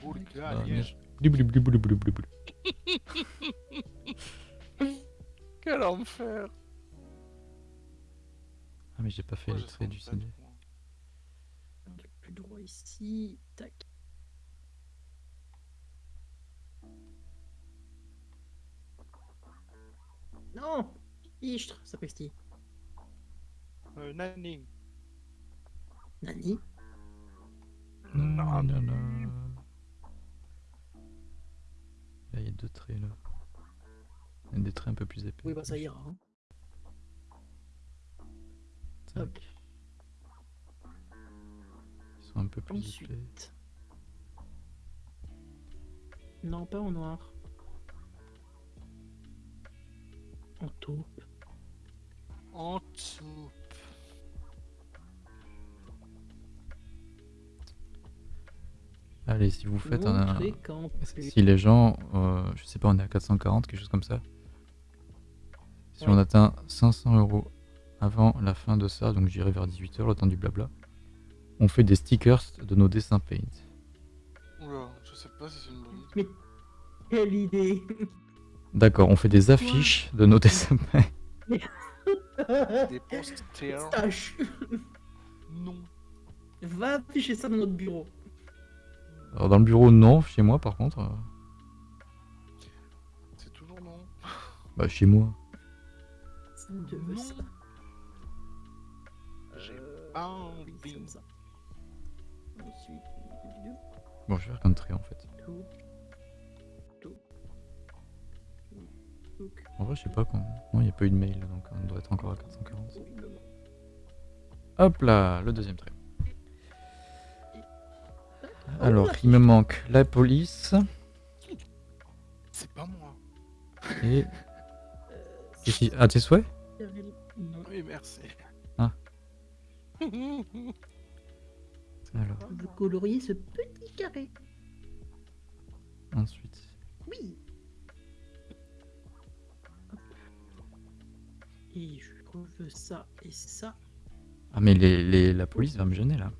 Ah. Quel enfer Ah mais j'ai pas fait les traits sens du CD. plus droit ici. Tac. Non Istre, ça pestille. Euh, Nanning. Nani Non, non, non. Là, il y a deux traits là. Il y a des traits un peu plus épais. Oui, bah ça ira. hein. Tac. Hop. Ils sont un peu plus épais. Non, pas en noir. En taupe. En soupe. Allez, si vous faites un... Si les gens, euh, je sais pas, on est à 440, quelque chose comme ça. Si on atteint 500 euros avant la fin de ça, donc j'irai vers 18h, le temps du blabla, on fait des stickers de nos dessins paint. Oula, je sais pas si c'est une bonne idée. Mais quelle idée D'accord, on fait des affiches de nos dessins. (laughs) Des posters. Tâche Non. Va afficher ça dans notre bureau. Alors dans le bureau, non, chez moi par contre. euh, C'est toujours non. (laughs) bah chez moi. Non. ça. J'ai Euh, pas envie. Bon, je vais faire qu'un trait en fait. En vrai, je sais pas quand. Non, il n'y a pas eu de mail, donc on doit être encore à 440. oui, le nom. Hop là, le deuxième trait. Alors, il me manque la police C'est pas moi. et. Euh, Qu'est-ce qui- Ah, tes souhaits? Oui, merci. Ah. (laughs) Alors. Vous moi. coloriez ce petit carré. Ensuite. Oui. Ça et ça. Ah, mais les, les- la police va me gêner là.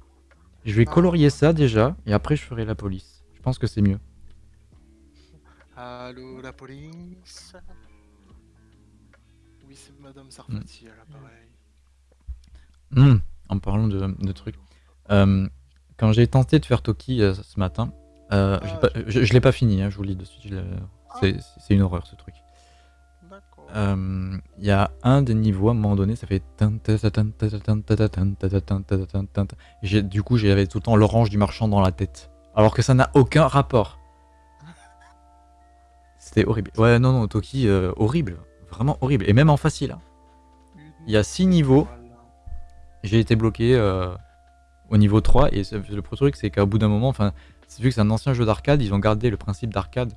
Je vais Ah. colorier ça déjà et après je ferai la police. Je pense que c'est mieux. Allô, la police? Oui, c'est Madame Sarfati à l'appareil. Hmm, en parlant de, de trucs. Euh, quand j'ai tenté de faire Toki euh, ce matin, euh, Ah, pas- je, je l'ai pas fini, hein, je vous le dis de suite. C'est c'est une horreur ce truc. D'accord. Euh, Il y a un des niveaux, à un moment donné, ça fait. Du coup, j'avais tout le temps l'orange du marchand dans la tête. Alors que ça n'a aucun rapport. C'était horrible. Ouais, non, non, Toki, euh, horrible. Vraiment horrible. Et même en facile. hein. Il y a six niveaux. Voilà. J'ai été bloqué euh, au niveau 3. Et le truc, c'est qu'au bout d'un moment, enfin, vu que c'est un ancien jeu d'arcade, ils ont gardé le principe d'arcade.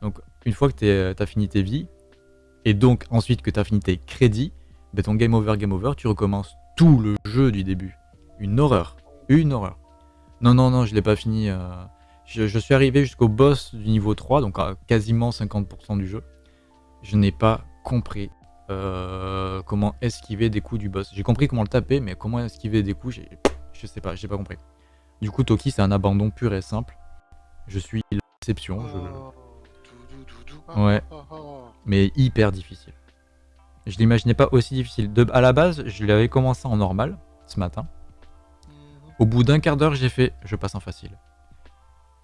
Donc, une fois que tu as fini tes vies, et donc ensuite que tu as fini tes crédits, ben, ton game over, game over, tu recommences tout le jeu du début. Une horreur. Une horreur. Non, non, non, je l'ai pas fini. euh, Je, je suis arrivé jusqu'au boss du niveau 3, donc à quasiment 50% du jeu. Je n'ai pas compris euh, comment esquiver des coups du boss. J'ai compris comment le taper, mais comment esquiver des coups, je sais pas, j'ai pas compris. Du coup, Toki, c'est un abandon pur et simple. Je suis l'exception, je- Oh, doudou, doudou, ah, Ouais. Mais hyper difficile. Je l'imaginais pas aussi difficile. De... À la base, je l'avais commencé en normal ce matin. Au bout d'un quart d'heure, j'ai fait je passe en facile.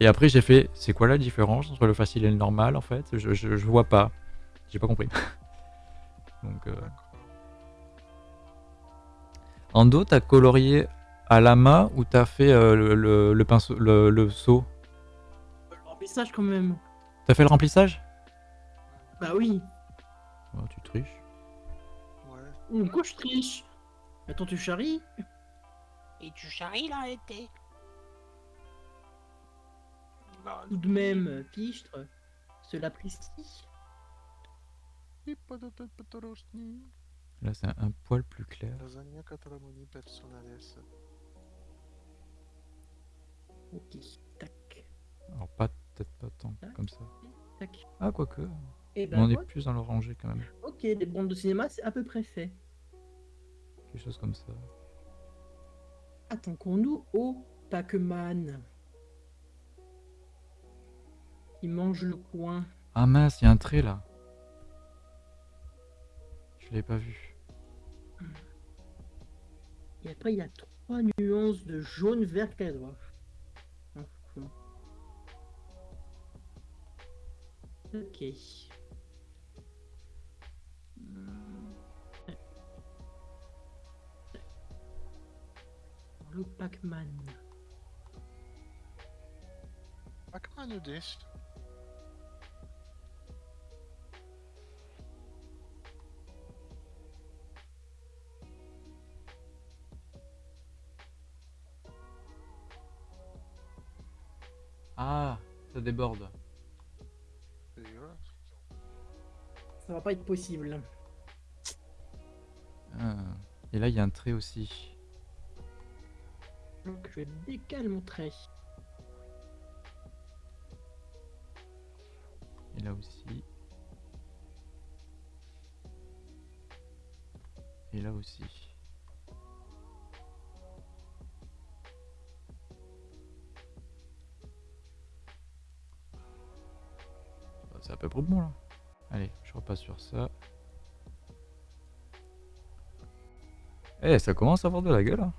Et après, j'ai fait c'est quoi la différence entre le facile et le normal en fait? Je, je, je vois pas. J'ai pas compris. (laughs) Donc, euh, D'accord. Ando, t'as colorié à la main ou t'as fait euh, le, le, le pinceau, le, le seau? Le remplissage quand même. T'as fait le remplissage? Bah oui. Oh, Tu triches. Ouais. Ou quoi je triche? Attends, tu charries? Et tu charries là, été Tout de même, fichtre. Cela. Hippodotopotolosni, Là, c'est un, un poil plus clair. Ok, tac, Alors, pas peut-être pas tant comme ça. tac. Ah, quoique. Et On ben est voilà. plus dans l'orangé quand même. Ok, les bandes de cinéma, c'est à peu près fait. Quelque chose comme ça. Attaquons-nous au Pac-Man. Il mange le coin. Ah mince, il y a un trait là. Je l'ai pas vu. Et après, il y a trois nuances de jaune, vert. Enfin. Ok. Le Pac-Man. Pac-Man des. Ah, ça déborde. Ça va pas être possible. Ah. Et là, il y a un trait aussi. Donc, je décale mon trait. Et là aussi. Et là aussi. Bah, C'est à peu près bon là. Allez, je repasse sur ça. Eh, ça commence à avoir de la gueule. hein.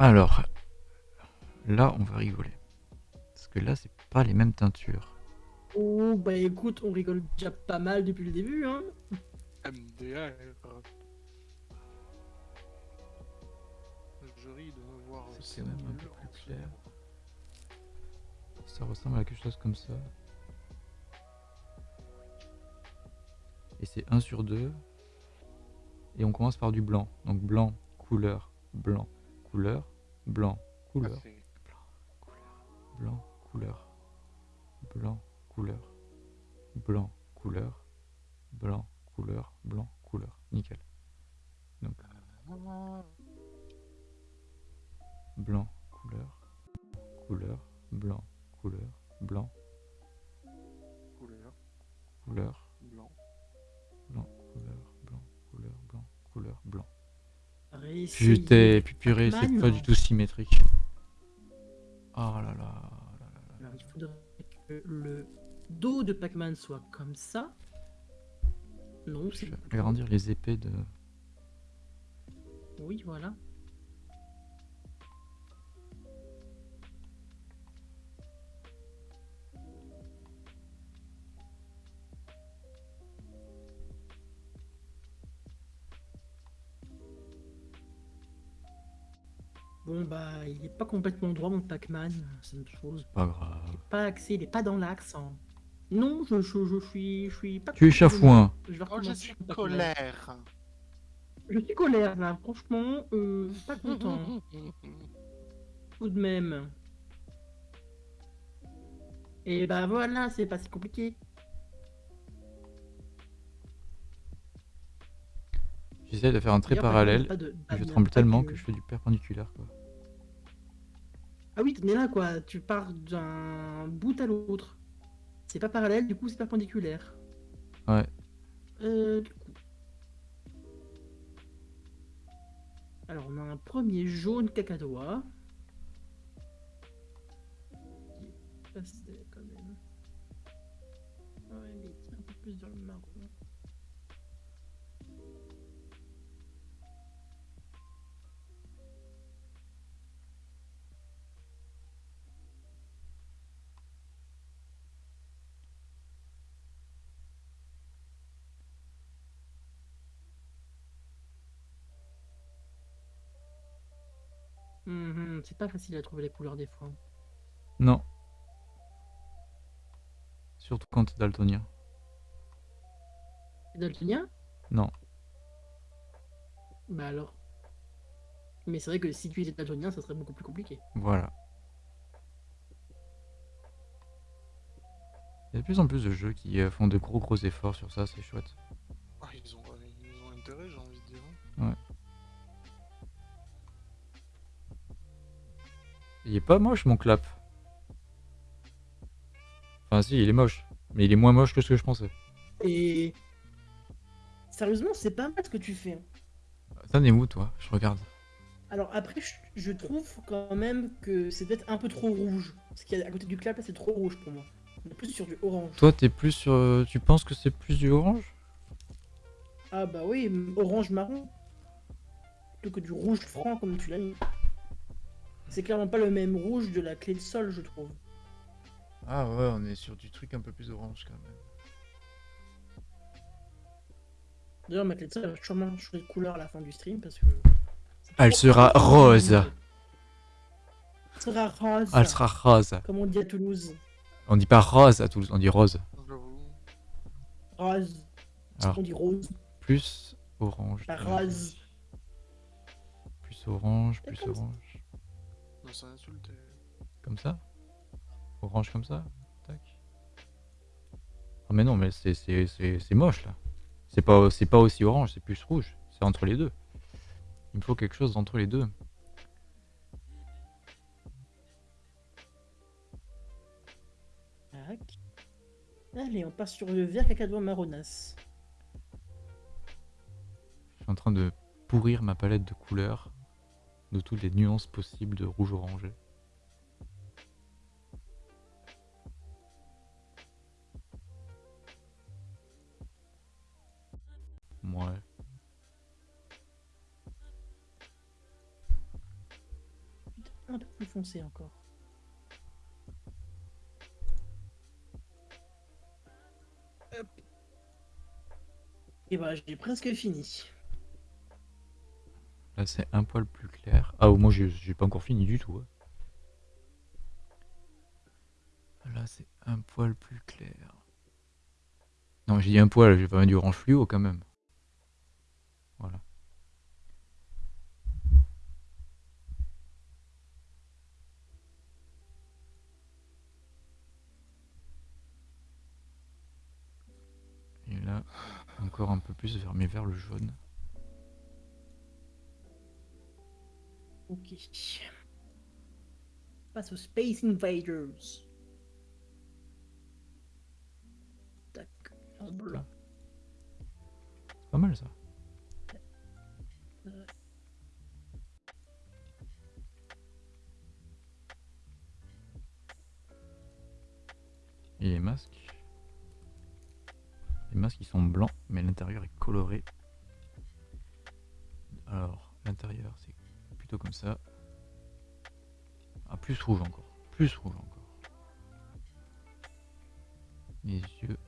Alors, là, on va rigoler. Parce que là, c'est pas les mêmes teintures. Oh, bah écoute, on rigole déjà pas mal depuis le début, hein. MDR. Je ris de me voir C'est quand même un peu plus clair. Ça ressemble à quelque chose comme ça. Et c'est 1 sur 2. Et on commence par du blanc. Donc blanc, couleur, blanc, couleur, blanc, Ah, couleur, blanc, couleur, blanc, couleur, blanc, couleur, blanc, couleur, blanc, couleur. Nickel. Donc Ah, blanc, couleur, couleur, blanc, couleur, blanc, couleur, couleur, blanc. blanc, couleur, blanc, couleur, blanc, couleur, blanc. Putain, puis purée, c'est Pac-Man, pas hein. du tout symétrique. Oh là là. là là là. Alors, il faudrait que le dos de Pac-Man soit comme ça. Non, Je c'est vais agrandir les épées de. Oui, voilà. Bon bah, il est pas complètement droit mon Pac-Man, c'est une chose. Pas grave. Pas axé, il est pas dans l'axe. hein. Non, je, je, je suis, je suis pas. Tu es chafouin. Je Oh, je suis colère. Je suis colère là, franchement, euh, pas content. Tout de même. Et bah voilà, c'est pas si compliqué. J'essaie de faire un trait parallèle. De- je tremble tellement que- que je fais du perpendiculaire quoi. Ah oui, mais là quoi, tu pars d'un bout à l'autre. C'est pas parallèle, du coup c'est perpendiculaire. Ouais. Euh, du coup. Alors, on a un premier jaune cacadois. Qui est passé quand même. Ouais, un peu plus dans le c'est pas facile à trouver les couleurs des fois. Non. Surtout quand t'es daltonien. Daltonien? Non. Bah alors. Mais c'est vrai que si tu étais daltonien, ça serait beaucoup plus compliqué. Voilà. Il y a de plus en plus de jeux qui euh, font de gros gros efforts sur ça, c'est chouette. Ah, ils, ont, ils ont intérêt, j'ai envie de dire. hein. Il est pas moche mon clap. Enfin si, il est moche. Mais il est moins moche que ce que je pensais. Et. Sérieusement, c'est pas mal ce que tu fais. hein. T'en es où toi Je regarde. Alors après, je, trouve quand même que c'est peut-être un peu trop rouge. Ce qu'il y a à côté du clap, là, c'est trop rouge pour moi. On est plus sur du orange. Toi t'es plus sur... euh, Tu penses que c'est plus du orange? Ah bah oui, m- orange marron. Plutôt que du rouge franc comme tu l'as mis. C'est clairement pas le même rouge de la clé de sol, je trouve. Ah ouais, on est sur du truc un peu plus orange quand même. D'ailleurs, ma clé de sol elle va sûrement changer de couleur à la fin du stream parce que. Elle sera rose. Elle sera rose. Elle sera rose. Comme on dit à Toulouse. On dit pas rose à Toulouse, on dit rose. Rose. Alors. On dit rose. Plus orange. La rose. Plus orange, plus orange. C'est insulté. Comme ça Orange comme ça Tac. Ah mais non, mais c'est c'est- c'est- c'est moche là. C'est pas, c'est pas aussi orange, c'est plus rouge. C'est entre les deux. Il me faut quelque chose entre les deux. Tac. Allez, on passe sur le vert cacadois marronasse. Je suis en train de pourrir ma palette de couleurs de toutes les nuances possibles de rouge orangé. Ouais. Un peu plus foncé encore. Et bah, j'ai presque fini. Là c'est un poil plus clair. Ah moi j'ai pas encore fini du tout. hein. Là c'est un poil plus clair. Non j'ai dit un poil, j'ai pas mis du orange fluo quand même. Voilà. Et là, encore un peu plus vers, vers le jaune. Ok. Passe aux Space Invaders. Tac. Pas mal ça. Et les masques. Les masques ils sont blancs, mais l'intérieur est coloré. Alors, l'intérieur c'est comme ça. Ah, plus rouge encore. Plus rouge encore. Les yeux.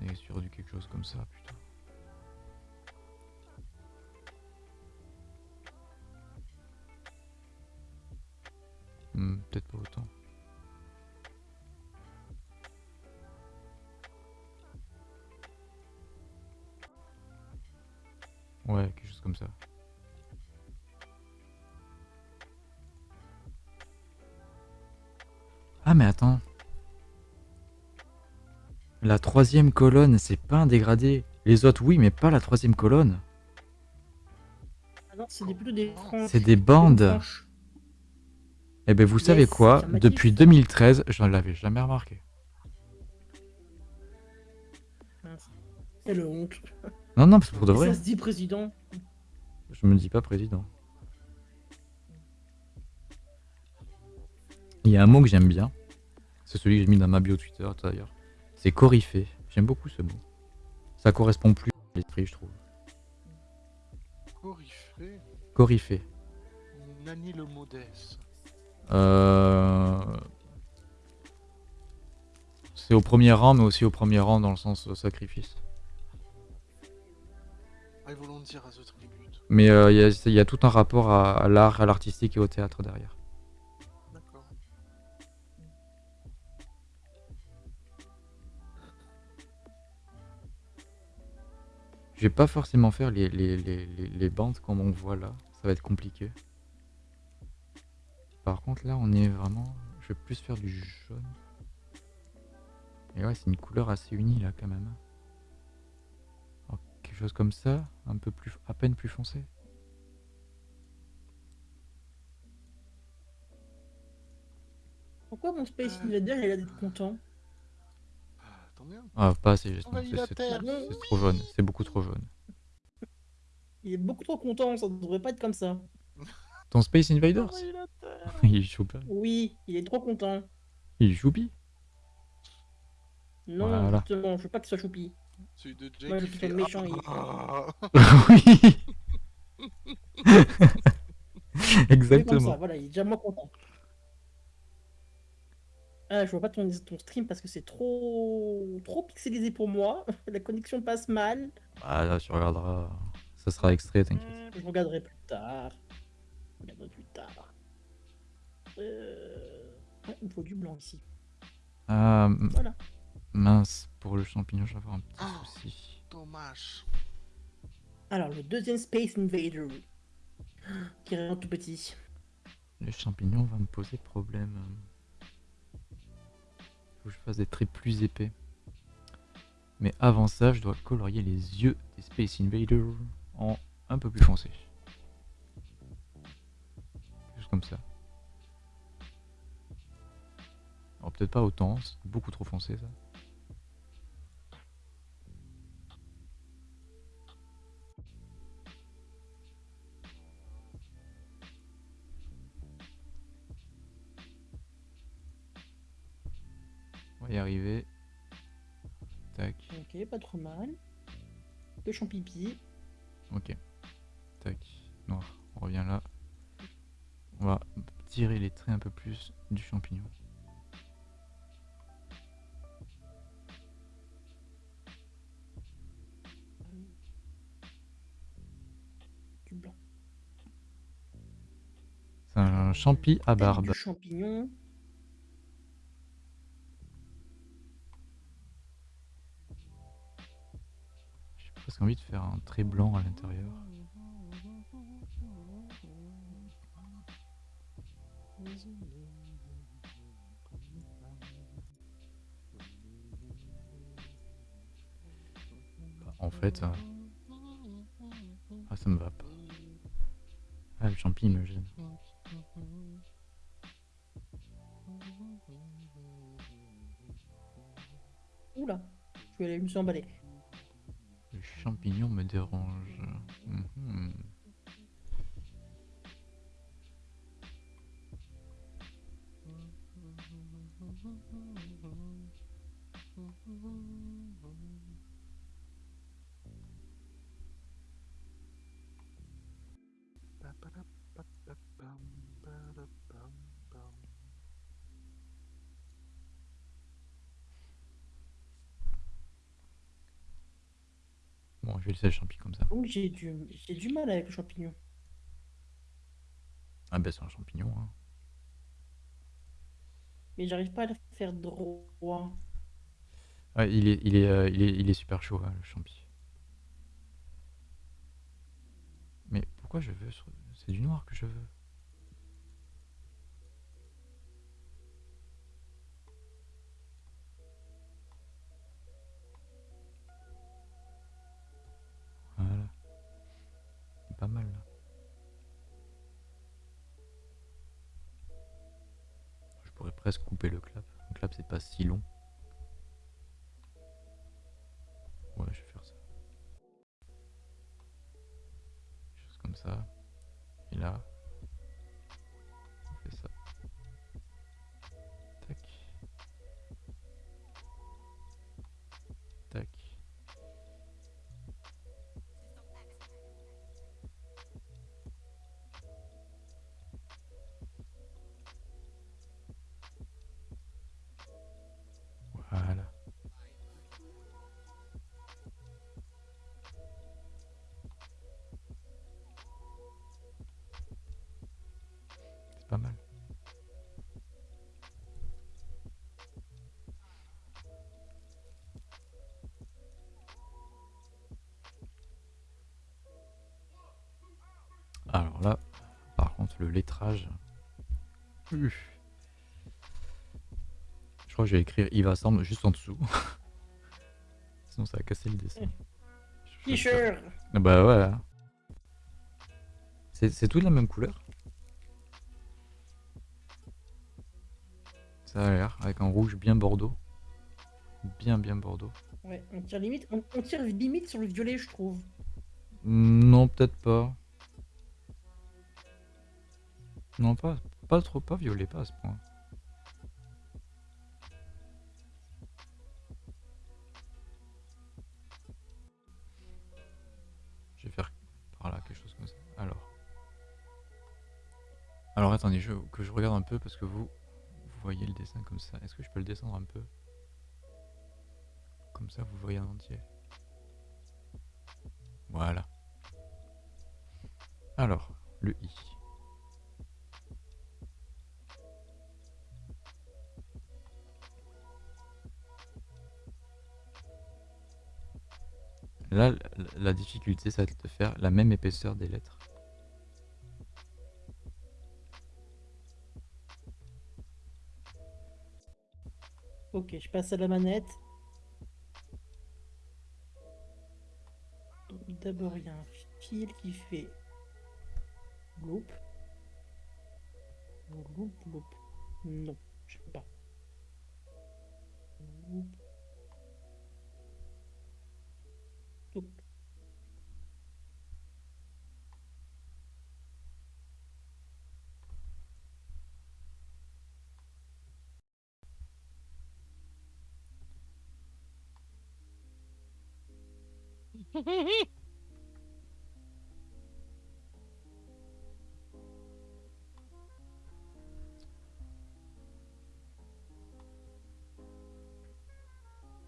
Et sur du quelque chose comme ça plutôt. Hmm, Peut-être pas autant. Ouais, quelque chose comme ça. Ah mais attends. La troisième colonne, c'est pas un dégradé. Les autres, oui, mais pas la troisième colonne. Ah non, c'est des- plutôt des. C'est bandes. Eh ben vous savez quoi. Depuis 2013, je ne l'avais jamais remarqué. Mince. Quelle honte. Non, non, c'est pour de vrai. ça se dit président. Je me dis pas président. Il y a un mot que j'aime bien. C'est celui que j'ai mis dans ma bio Twitter d'ailleurs. C'est coryphée. J'aime beaucoup ce mot. Ça correspond plus à l'esprit, je trouve. Coryphée. Coryphée. Nani le modeste? Euh... C'est au premier rang, mais aussi au premier rang dans le sens sacrifice. I volunteer as a tribute. Mais euh, il y, a- il y a tout un rapport à, à l'art, à l'artistique et au théâtre derrière. Je vais pas forcément faire les, les, les, les, les bandes comme on voit là. Ça va être compliqué. Par contre, là, on est vraiment... Je vais plus faire du jaune. Et ouais, c'est une couleur assez unie là quand même. Alors, quelque chose comme ça, un peu plus, à peine plus foncé. Pourquoi mon Space Invader il a d'être content? Ah, bien. Ah, pas assez, Envahis c'est trop jaune, c'est beaucoup trop jaune. Il est beaucoup trop content, ça ne devrait pas être comme ça. Ton Space Invaders. (laughs) Il est choupi. Oui, il est trop content. Il est choupi. Non, Voilà. justement, je veux pas qu'il soit choupi. Celui de Jake Moi, je suis fait méchant, il- Ah. (laughs) oui C'est comme ça, Exactement. voilà, il est déjà moins content. Ah, je vois pas ton, ton stream parce que c'est trop trop pixelisé pour moi. (laughs) La connexion passe mal. Ah là, tu regarderas. Ça sera extrait, t'inquiète. Je regarderai plus tard. Je regarderai plus tard. Euh... ouais, il me faut du blanc ici. Ah, m- Voilà. mince, pour le champignon, je vais avoir un petit Ah. souci. Dommage. Alors, le deuxième Space Invader. (gasps) Qui est vraiment tout petit. Le champignon va me poser problème. Je fasse des traits plus épais. Mais avant ça, je dois colorier les yeux des Space Invaders en un peu plus foncé. Juste comme ça. Alors peut-être pas autant, c'est beaucoup trop foncé ça. On va y arriver. Tac, Ok, pas trop mal. Le champipi. ok. Tac, noir. On revient là. On va tirer les traits un peu plus du champignon. Du blanc. C'est un champi à barbe. Du champignon. Presque envie de faire un trait blanc à l'intérieur. Bah, en fait, euh, ah, ça me va pas. Ah, le champi me gêne. Oula. Je vais aller me suis emballé. Le champignon me dérange. Le champi comme ça. Donc j'ai du, j'ai du mal avec le champignon. Ah, bah, c'est un champignon. Hein. Mais j'arrive pas à le faire droit. Ah, il, est, il, est, euh, il, est, il est super chaud, hein, le champi. Mais pourquoi je veux. sur- C'est du noir que je veux. Pas mal là. Je pourrais presque couper le clap. Le clap c'est pas si long. Ouais, je vais faire ça. Chose comme ça. contre, le lettrage. Uf. Je crois que je vais écrire Yves Assemble juste en dessous. (laughs) Sinon, ça va casser le dessin. T-shirt Ah Bah ouais. C'est c'est tout de la même couleur? Ça a l'air, avec un rouge bien bordeaux. Bien bien bordeaux. Ouais, on tire limite, on, on tire limite sur le violet, je trouve. Non, peut-être pas. Non, pas, trop, pas violet, pas à ce point. Je vais faire par là quelque chose comme ça. Alors. Alors attendez, que je regarde un peu parce que vous, vous voyez le dessin comme ça. Est-ce que je peux le descendre un peu? Comme ça, vous voyez en entier. Voilà. Alors, le i. Là, la- difficulté, ça va être de faire la même épaisseur des lettres. Ok, je passe à la manette. D'abord, il y a un fil qui fait loop. Loop. Non, je sais pas.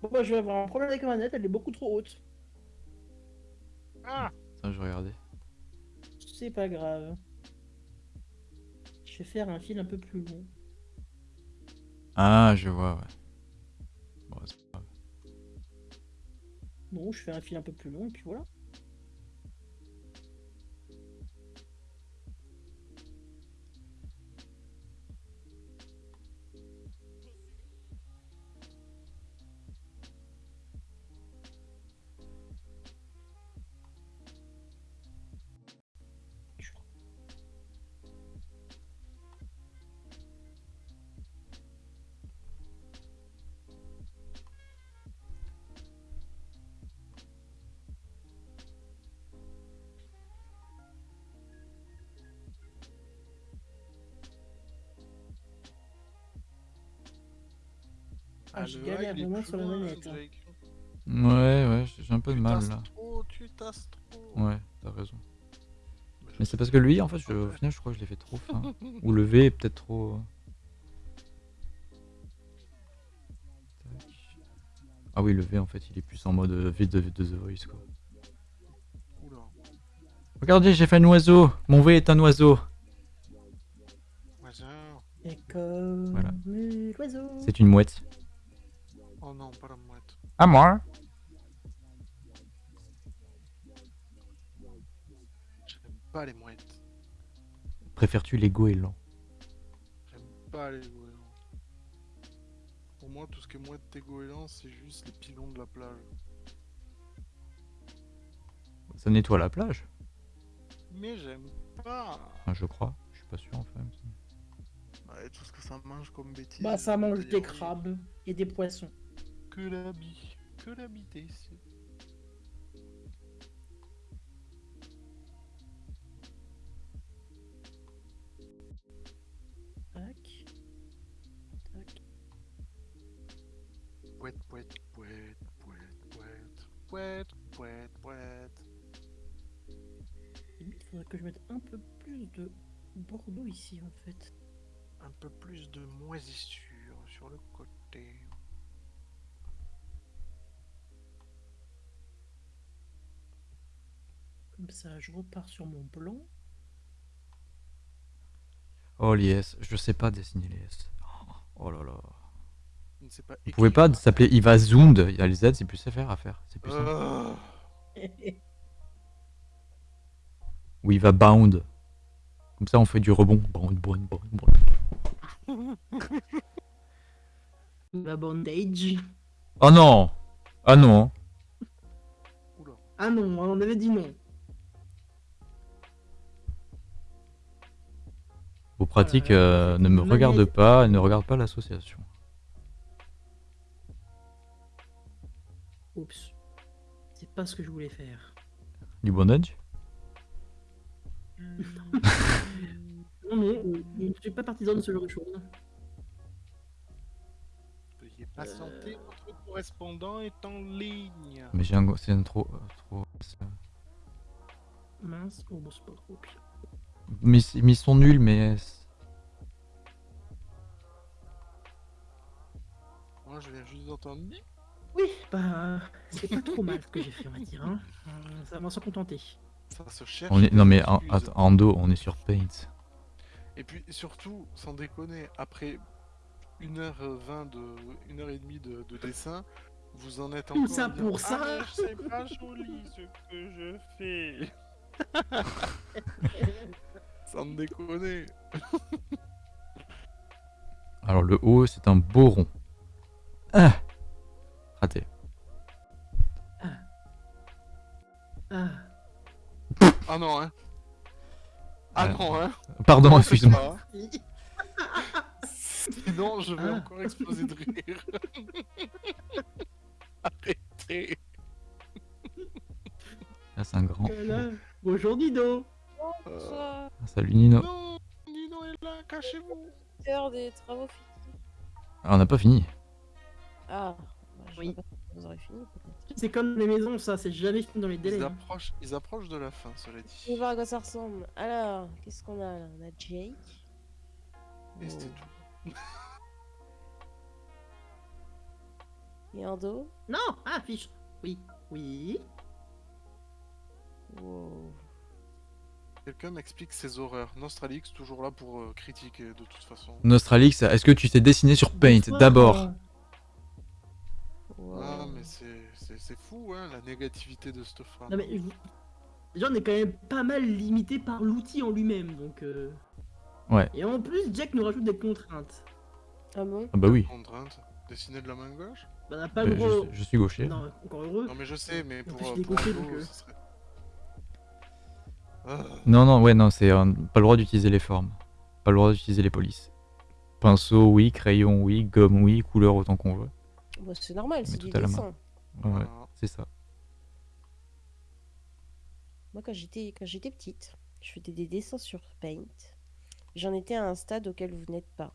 Bon, bah, je vais avoir un problème avec ma manette, elle est beaucoup trop haute. Ah Ça, je regardais. C'est pas grave. Je vais faire un fil un peu plus long. Ah, je vois, ouais. Non, je fais un fil un peu plus long et puis voilà. Je galère vraiment sur la manette, hein. Ouais, ouais, j'ai un peu de Tu mal tasses là. trop, tu tasses trop. Ouais, t'as raison. Mais je Mais c'est parce que lui, en fait, je- au final, je crois que je l'ai fait trop fin. (laughs) Ou le V est peut-être trop. euh. Ah oui, le V, en fait, il est plus en mode euh, V de, de The Voice, quoi. Oula. Regardez, j'ai fait un oiseau. Mon V est un oiseau. Oiseau. Et comme Voilà. C'est une mouette. Oh non, pas la mouette. À moi. J'aime pas les mouettes. Préfères-tu les goélands J'aime pas les goélands. Pour moi, tout ce qui est mouette et goéland, c'est juste les pilons de la plage. Ça nettoie la plage Mais j'aime pas. Enfin, Je crois. Je suis pas sûr, en fait. Ouais, tout ce que ça mange comme bêtise. Bah, ça mange d'ailleurs, des crabes et des poissons. Que la bille. Que la bitesse. Tac. Tac. Pouette, pouette, pouette, pouette, pouette. Pouette, pouette, pouette. Limite, faudrait que je mette un peu plus de bordeaux ici, en fait. Un peu plus de moisissure sur le côté. Comme ça, je repars sur mon blanc. Oh, les S. Je sais pas dessiner les S. Oh là là. Pas Vous pouvez pas s'appeler Iva Zund. Il y a les Z, c'est plus faire à faire. C'est plus simple. Ah. (laughs) Ou Iva Bound. Comme ça, on fait du rebond. Bon, bon, bon, bon. La (laughs) bandage. Oh non Ah non Oula. Ah non, on avait dit non. Vos pratiques là, euh, ne me regardent pas et ne regardent pas l'association. Oups. C'est pas ce que je voulais faire. Du bondage (laughs) Non, non, euh, je ne suis pas partisan de ce genre de choses. Veuillez patienter, votre correspondant est en ligne. Mais j'ai un... go- C'est un trop... euh, trop... ça- Mince, oh bon, c'est pas trop pire. Mais, mais ils sont nuls, mais... Moi, je viens juste d'entendre. Oui, bah, c'est pas trop mal ce que j'ai fait, on va dire. Hein. Euh, Ça va s'en contenter. Ça se cherche. On est... Non mais en, dos, on est sur Paint. Et puis surtout, sans déconner, après 1h20 de 1h30 de, de dessin, vous en êtes Tout encore. ça dire, pour Ah, ça mais C'est pas joli ce que je fais. (laughs) sans déconner. Alors le haut, c'est un beau rond. Ah Raté. Ah, Ah non, hein. Ah Euh, non, hein. Pardon, excuse-moi. hein. Sinon, je vais Ah. encore exploser de rire. (laughs) Arrêtez. Là, c'est un grand. voilà. Bonjour Dido. Salut Nino. Non, Nino est là, cachez-vous. heure des travaux finis. Ah, on n'a pas fini. Ah, bah, Oui. pas vous aurez fini peut-être. C'est comme les maisons, ça, c'est jamais fini dans les délais. Ils hein. approchent, ils approchent de la fin, cela dit. Je vais voir à quoi ça ressemble. Alors, qu'est-ce qu'on a là? On a Jake. Et c'était Oh. tout. Et Ando? Non Ah, fiche. Oui. Oui. Wow. Quelqu'un m'explique ses horreurs. Nostralix, toujours là pour euh, critiquer de toute façon. Nostralix, est-ce que tu t'es dessiné sur Paint d'abord Wow. Ah, mais c'est- c'est c'est fou, hein, la négativité de cette femme. Non mais je- déjà on est quand même pas mal limité par l'outil en lui-même donc. euh, Ouais. Et en plus Jack nous rajoute des contraintes. Ah bon? Ah bah oui. Contrainte. Dessiner de la main gauche? Bah, on n'a pas Euh, le droit. je, je suis gaucher. Non, encore heureux. Non, mais je sais, mais pour. plus, il est pour gaucher, Ando, donc, euh. ce serait- Non, non, ouais, non, c'est euh, pas le droit d'utiliser les formes. Pas le droit d'utiliser les polices. Pinceau, oui. Crayon, oui. Gomme, oui. Couleur, autant qu'on veut. Bah, C'est normal, c'est tout du dessin. Ouais, c'est ça. Moi, quand j'étais quand j'étais petite, je faisais des dessins sur Paint. J'en étais à un stade auquel vous n'êtes pas.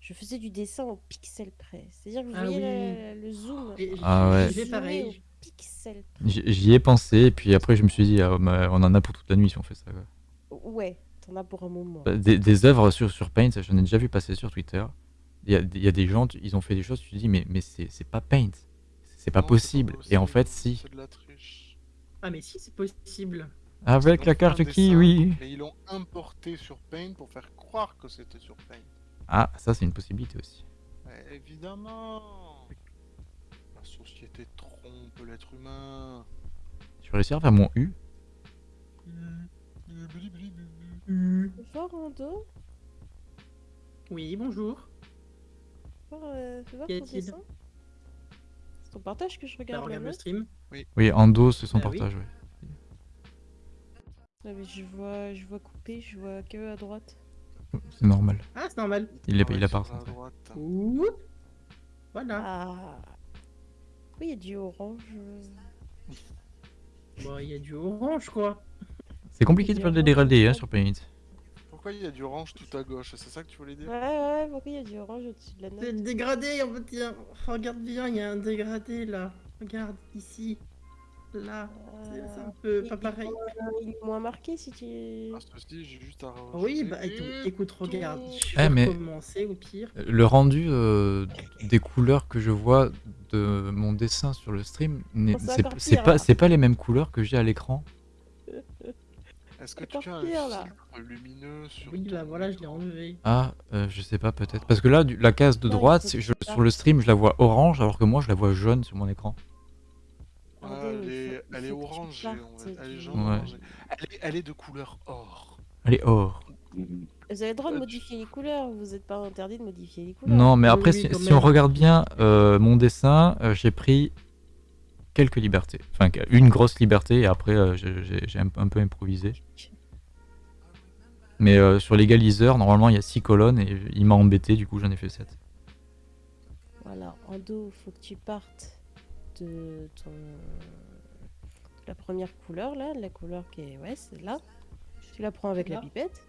Je faisais du dessin au pixel près. C'est-à-dire que vous Ah voyez oui. la- le zoom. Ah ouais. Pareil. J'y ai pensé, et puis après, je me suis dit, ah, bah, on en a pour toute la nuit si on fait ça. quoi. Ouais, t'en as pour un moment. Bah, Des, des œuvres sur, sur Paint, j'en ai déjà vu passer sur Twitter. Il y a, il y a des gens, ils ont fait des choses, tu te dis, mais, mais c'est c'est pas Paint. C'est pas possible. Et en fait, si. C'est de la triche. Ah mais si c'est possible. Avec la carte qui, oui. Et ils l'ont importé sur Paint pour faire croire que c'était sur Paint. Ah, ça, c'est une possibilité aussi. Évidemment société trompe l'être humain. Vais réussir à faire mon U. En dos. Oui bonjour. Fais voir, euh, fais voir Qu'y ton a-t-il dessin. C'est ton partage que je Bah, regarde le stream. Oui, Ando, c'est son Ah oui. partage, ouais. Ah, mais je vois, je vois couper, je vois que à droite. C'est normal. Ah c'est normal. Il est, il a sur pas la droite. Ouh. Voilà. Ah. Oui, il y a du orange. Bon il y a du orange quoi. C'est compliqué de faire des dégradés hein, sur Paint. Pourquoi il y a du orange tout à gauche? C'est ça que tu voulais dire? Ouais, ouais, pourquoi il y a du orange au-dessus de la C'est note? le dégradé en fait. il y a- Regarde bien il y a un dégradé là. Regarde ici. Là. C'est un peu il- pas il- pareil. Il est moins marqué si tu. Ah, ceci, j'ai juste à Oui rajouter bah écoute, et écoute regarde. Je Eh, vais mais- recommencer au pire. Le rendu euh, des couleurs que je vois de mon dessin sur le stream, c'est pas, c'est pas les mêmes couleurs que j'ai à l'écran. Est-ce que tu as un lumineux sur Oui bah voilà je l'ai enlevé. Ah, euh, je sais pas, peut-être. Parce que là, du- la case de droite, je- sur le stream, je la vois orange, alors que moi, je la vois jaune sur mon écran. Elle est, il elle est orangée, elle est du- jaune Ouais. orangée. Elle est, elle est de couleur or. Elle est or. Vous avez le droit de tu- modifier les couleurs, vous n'êtes pas interdit de modifier les couleurs. Non, mais après, oui, si, on regarde bien euh, mon dessin, euh, j'ai pris quelques libertés. Enfin, une grosse liberté, et après, euh, j'ai un, un peu improvisé. Mais euh, sur l'égaliseur, normalement, il y a 6 colonnes, et il m'a embêté, du coup, j'en ai fait 7. Voilà, en dos, faut que tu partes de ton la première couleur là, la couleur qui est ouais, c'est là. Tu la prends avec la pipette.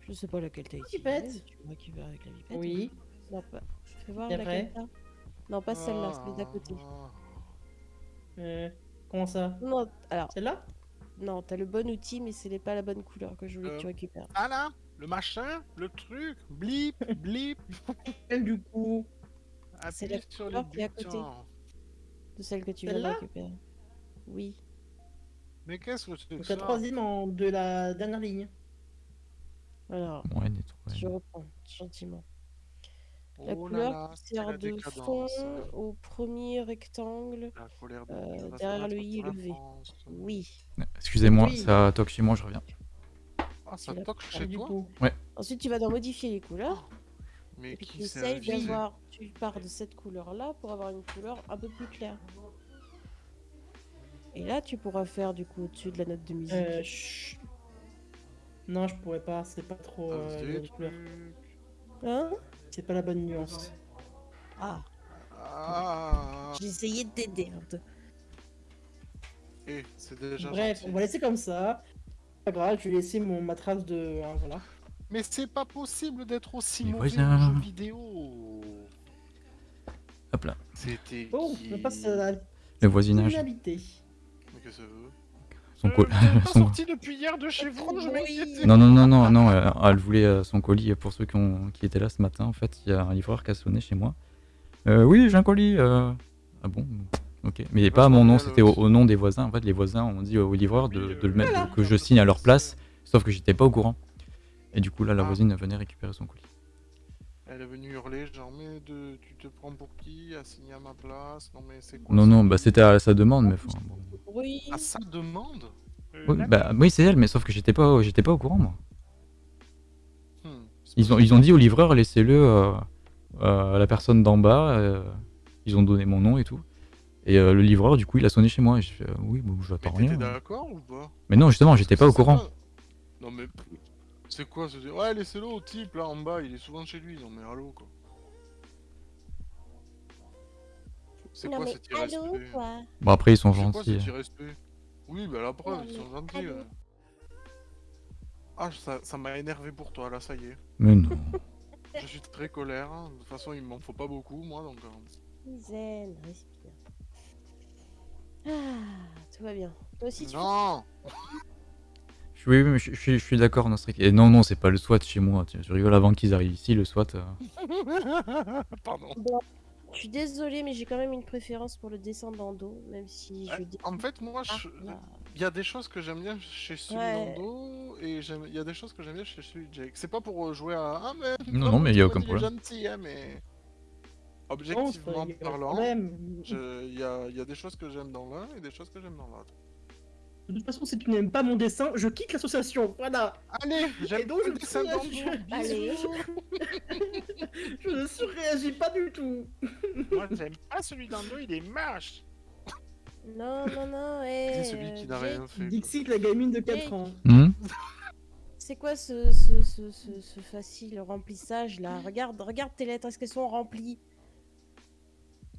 Je sais pas laquelle t'as utilisée. Pipette Tu récupères avec la pipette. Oui. Non, pas. Fais voir laquelle t'as. Non, pas celle-là, celle d'à côté. Euh, comment ça? Non, alors, Celle-là non, t'as le bon outil, mais ce n'est pas la bonne couleur que je voulais que tu Euh. récupères. Ah là Le machin Le truc Blip (laughs) Blip Elle du coup. C'est la couleur qui est à côté. De celle que tu viens de récupérer. Oui. Mais qu'est-ce que c'est que ça la troisième en... de la dernière ligne. Alors, Ouais, je reprends gentiment. La Oh là couleur là, qui sert la de fond au premier rectangle. La euh, derrière le i pour la levé. France. Oui. Excusez-moi, Oui. ça toque chez moi, je reviens. Ah, ça Tu toque chez du toi coup. Ensuite, tu vas dans modifier les couleurs. Mais Et puis tu qui s'est essayes d'avoir. Tu pars de cette couleur-là pour avoir une couleur un peu plus claire. Et là, tu pourras faire du coup au-dessus de la note de musique. Euh, chut. Non, je pourrais pas, c'est pas trop Ah, euh, Hein? C'est pas la bonne nuance. Ah, Ah j'ai essayé de t'aider. un peu. Et c'est déjà Bref, gentil. on va laisser comme ça. Pas grave, je vais laisser mon ma trace de. hein, voilà. Mais c'est pas possible d'être aussi Mais mauvais en jeu vidéo. Hop là, C'était Bon, qui on passe à la le voisinage. finalité. Qu'est-ce que ça veut Son Euh, (laughs) son- sorti depuis hier de chez vous, je m'inquiétais. Non, non, non, non, non, euh, elle voulait euh, son colis pour ceux qui, ont, qui étaient là ce matin. En fait, il y a un livreur qui a sonné chez moi. Euh, oui, j'ai un colis. euh. Ah bon Ok. Mais pas à mon nom, c'était au, au nom des voisins. En fait, les voisins ont dit au livreur de, de le mettre, Voilà. que je signe à leur place. Sauf que j'étais pas au courant. Et du coup, là, la Ah. voisine venait récupérer son colis. Elle est venue hurler, genre, mais de... tu te prends pour qui? Signer à ma place Non, mais c'est quoi Non, non, bah c'était à sa demande, mais enfin, bon. Oui. À sa demande? Euh, Oui, bah, oui, c'est elle, mais sauf que j'étais pas, j'étais pas au courant, moi. Hmm, Ils ont, ils ont dit au livreur, laissez-le euh, euh, à la personne d'en bas. euh, ils ont donné mon nom et tout. Et euh, le livreur, du coup, il a sonné chez moi. Et je fais, euh, oui, bon, Mais j'attends rien. d'accord ou pas? Mais non, justement, j'étais pas au courant. pas- Non mais c'est quoi ce Ouais laissez-le au type là en bas, il est souvent chez lui. Non mais allô quoi. C'est quoi mais cet irrespect allô, quoi Bon, après, ils sont C'est quoi gentils. cet irrespect? Oui bah la preuve, Non, ils sont gentils. allô. ouais. Ah ça ça m'a énervé pour toi là, ça y est. Mais non. (laughs) Je suis très colère. hein. De toute façon il m'en faut pas beaucoup moi donc. euh, Zen, respire. Ah, tout va bien. Toi aussi, tu Non (laughs) Oui, oui, mais je, je suis- je suis d'accord, Nostric. Et non, non, c'est pas le SWAT chez moi. Tiens, je rigole avant qu'ils arrivent ici, le SWAT. euh. (laughs) Pardon. Je suis désolée, mais j'ai quand même une préférence pour le dessin d'Ando, même si je Euh. En fait moi je... Il y a des choses que j'aime bien chez celui Ouais. d'Ando et j'aime- il y a des choses que j'aime bien chez celui de Jake. C'est pas pour euh, jouer à ah mais Non, non, mais il y a aucun il est problème. gentil hein, mais Non, objectivement c'est- y a pas de parlant, problème. je- il y a, il y a des choses que j'aime dans l'un et des choses que j'aime dans l'autre. De toute façon, si tu n'aimes pas mon dessin, je quitte l'association. Voilà. Allez, j'aime donc, le je dessin je- Allez. bisous. (laughs) Je ne surréagis pas du tout. (laughs) Moi j'aime pas celui d'Ando, il est moche. Non, non, non, (laughs) eh, C'est celui qui n'a rien fait. Dixit, la gamine de 4 Jake. ans. Hmm C'est quoi ce, ce, ce, ce, ce facile remplissage là? Regarde, regarde tes lettres, est-ce qu'elles sont remplies?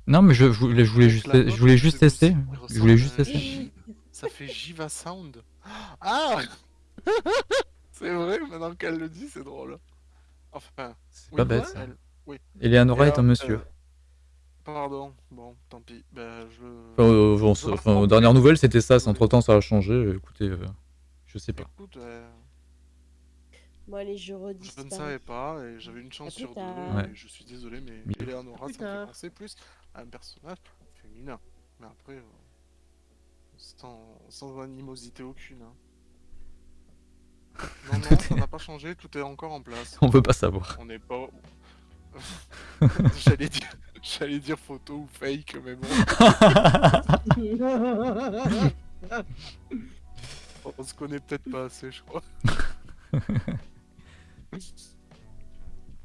Non, mais je, je voulais, je voulais juste, je voulais juste tester. Je voulais juste tester. Ça fait Jiva Sound. Ah (laughs) C'est vrai, maintenant qu'elle le dit, c'est drôle. Enfin, C'est oui, pas bête, ça. elle- Oui. Eleanora est un monsieur. euh, Pardon, bon, tant pis. Ben, je... Enfin, euh, on se- enfin, aux dernières nouvelles, c'était ça. Entre temps ça a changé, écoutez, euh, je sais pas. Écoute, euh, Bon, allez, je redis. je ne savais pas et j'avais une chance sur deux. tard. Ouais. Et je suis désolé, mais Eleanora, Plus ça me fait tard. penser plus à un personnage féminin. Mais après, euh, sans, sans animosité aucune. hein. (laughs) Non, non, ça n'a pas changé, tout est encore en place. On veut pas savoir. On n'est pas. (laughs) J'allais dire... J'allais dire photo ou fake, mais bon, (laughs) on se connaît peut-être pas assez, je crois.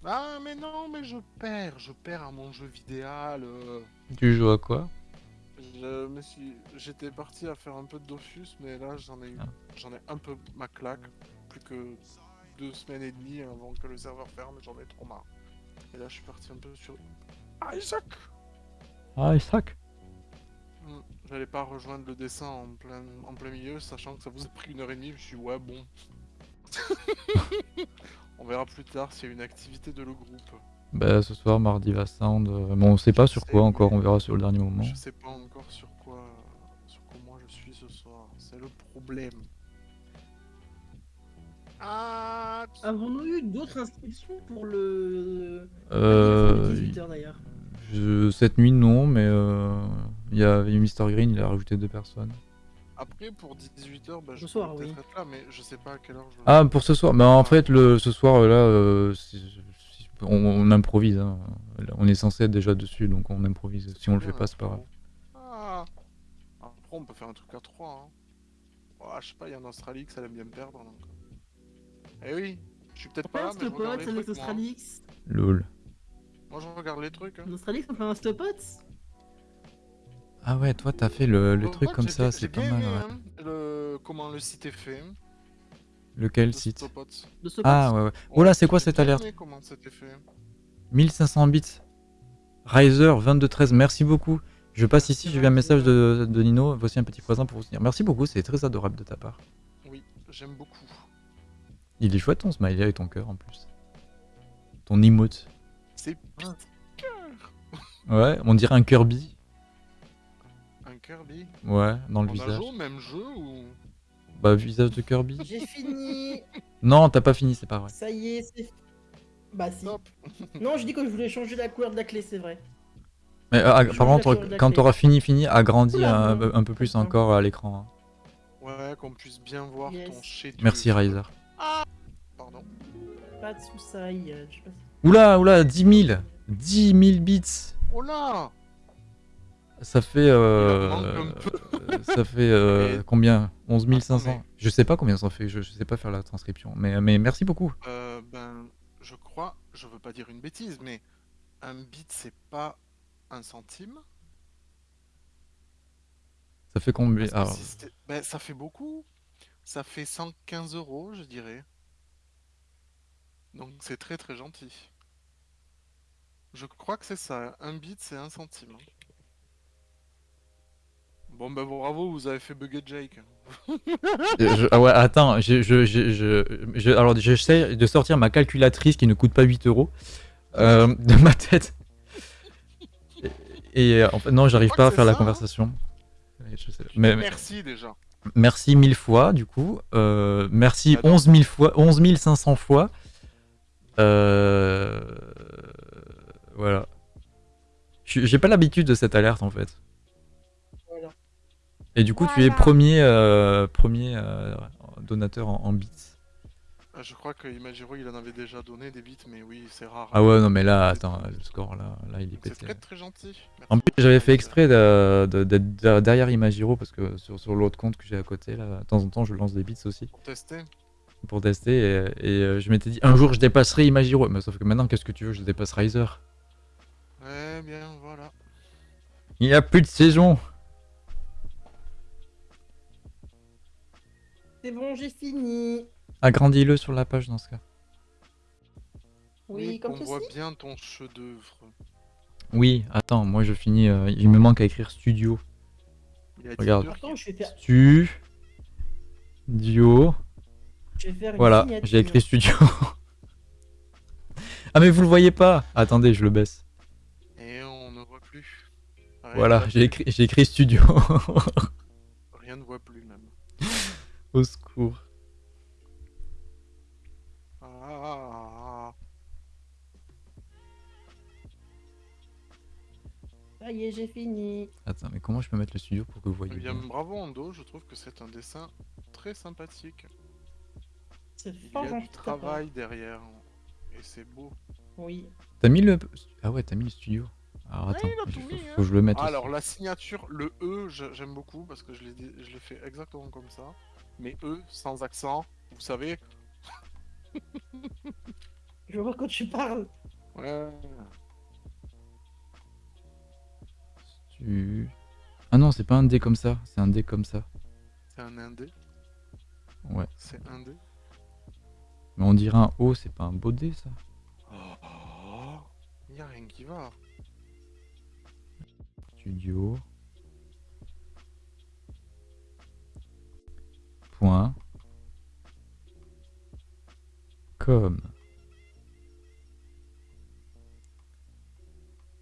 Ah, mais non, mais je perds, je perds à mon jeu vidéal. euh, Tu joues à quoi? Je me suis, j'étais parti à faire un peu de Dofus, mais là j'en ai, eu- Ah. j'en ai un peu ma claque. Plus que deux semaines et demie avant que le serveur ferme, j'en ai trop marre. Et là je suis parti un peu sur Isaac. Ah, Isaac Hmm, J'allais pas rejoindre le dessin en plein, en plein milieu, sachant que ça vous a pris une heure et demie. Je me suis dit, ouais bon. (laughs) On verra plus tard s'il y a une activité de le groupe. Bah, ce soir, mardi va sound. euh, Bon, on sait pas sur quoi encore, on verra sur le dernier moment. Je sais pas encore sur quoi, sur quoi moi je suis ce soir. C'est le problème. Ah, Avons-nous eu d'autres inscriptions pour le. Euh. 18 heures d'ailleurs? je- Cette nuit, non, mais euh, il y a eu Mr. Green, il a rajouté deux personnes. Après pour 18h, bah, je Ce peux soir, oui. être là, mais je sais pas à quelle heure je. Ah, pour ce soir Bah, en fait, le, ce soir, là, euh, c'est- si- on, on improvise. hein. Là, On est censé être déjà dessus, donc on improvise. Si on le fait pas, c'est pas grave. Ah. Après on peut faire un truc à 3 hein. Ah, je sais pas, il y a en Australie que ça aime bien me perdre donc. Eh oui, je suis peut-être pas là, un mais je regarde les avec. Australix. Lol. Moi, je regarde les trucs. hein. En Australie, on fait un stop-out Ah ouais, toi, t'as fait le, le Oh, truc ouais, comme ça, c'est pas mal. aimé, ouais. hein, le... Comment le site est fait. Lequel le site de Ah ouais, ouais. Oh là, c'est quoi cette alerte aimé comment c'était fait. 1500 bits. Riser 2213, merci beaucoup. Je passe ici, j'ai vu un message de, de Nino. Voici un petit présent pour vous soutenir. Merci beaucoup, c'est très adorable de ta part. Oui, j'aime beaucoup. Il est chouette ton smiley avec ton cœur en plus. Ton emote. C'est pire Ouais, on dirait un Kirby. un Kirby. Ouais, dans le On a visage. joué au même jeu ou Bah, visage de Kirby. J'ai fini Non, t'as pas fini, c'est pas vrai. Ça y est, c'est. Bah si. (laughs) Non, je dis que je voulais changer la couleur de la clé, c'est vrai. Mais euh, Je par contre, quand t'auras fini, fini, agrandis Oula, un, peu plus encore à l'écran. hein. Ouais, qu'on puisse bien voir Yes. ton chétu. Merci Riser. Pardon. Pas de soussaille. euh, je sais pas si- Oula, oula, 10 000 10 000 bits Oh là Ça fait. Euh, euh, ça fait euh, combien? 11 500 Attends, mais- Je sais pas combien ça fait, je, je sais pas faire la transcription. Mais, mais merci beaucoup. euh, Ben, je crois, je veux pas dire une bêtise, mais un bit c'est pas un centime. Ça fait combien? Si ben, ça fait beaucoup. Ça fait 115 euros, je dirais. Donc c'est très très gentil. Je crois que c'est ça. Un bit, c'est un centime. Bon ben bravo, vous avez fait bugger Jake. je- ah ouais, attends, je, je, je, alors j'essaie de sortir ma calculatrice qui ne coûte pas 8 euros euh, de ma tête. Et, et, en fait, non, j'arrive pas à faire la hein. conversation. Mais, Merci déjà. merci mille fois, du coup. Euh, merci Bah non. 11 000 fois, 11 500 fois. Euh, Voilà. Je- J'ai pas l'habitude de cette alerte en fait. Et du coup, tu es premier, euh, premier euh, donateur en, en bits. Ah, Je crois que Imagiro il en avait déjà donné des bits, mais oui, c'est rare. Ah ouais, non, mais là, attends, le score là, là il est C'est pété. très très gentil. Merci En plus, j'avais fait exprès d'être de- derrière Imagiro parce que sur, sur l'autre compte que j'ai à côté, là, de temps en temps, je lance des bits aussi Pour tester. pour tester. Et, et, euh, je m'étais dit, un jour, je dépasserai Imagiro. Mais sauf que maintenant, qu'est-ce que tu veux, je dépasse Riser. Ouais, bien, voilà. Il n'y a plus de saison. C'est bon, j'ai fini. Agrandis-le sur la page dans ce cas. Oui, comme on voit bien ton chef-d'œuvre. Oui, attends, moi je finis. euh, il me manque à écrire studio. Il y a Regarde. Tinder qui- Attends, je vais faire. Studio. Je vais faire une Voilà, j'ai écrit studio. (laughs) ah, mais vous le voyez pas Attendez, je le baisse. Et on ne voit plus. Voilà, j'ai écrit, j'ai écrit studio. (laughs) Au secours. Ah, ah, ah, Ça y est, j'ai fini. Attends, mais comment je peux mettre le studio pour que vous voyez Eh bien, bien bravo Ando, je trouve que c'est un dessin très sympathique. C'est Il y fort a du travail derrière. Et c'est beau. Oui. T'as mis le. Ah ouais, t'as mis le studio. Alors Ouais, attends, il a il tout faut, mis, faut hein. que je le mette. aussi. Alors la signature, le E, j'aime beaucoup parce que je l'ai dit- je l'ai fait exactement comme ça. Mais E, sans accent, vous savez. Je vois quand tu parles. Ouais. Tu... Ah non, c'est pas un dé comme ça, c'est un dé comme ça. C'est un indé. Ouais. C'est un dé. Mais on dirait un O, c'est pas un beau dé ça Oh, y a rien qui va. Studio. Point. Com.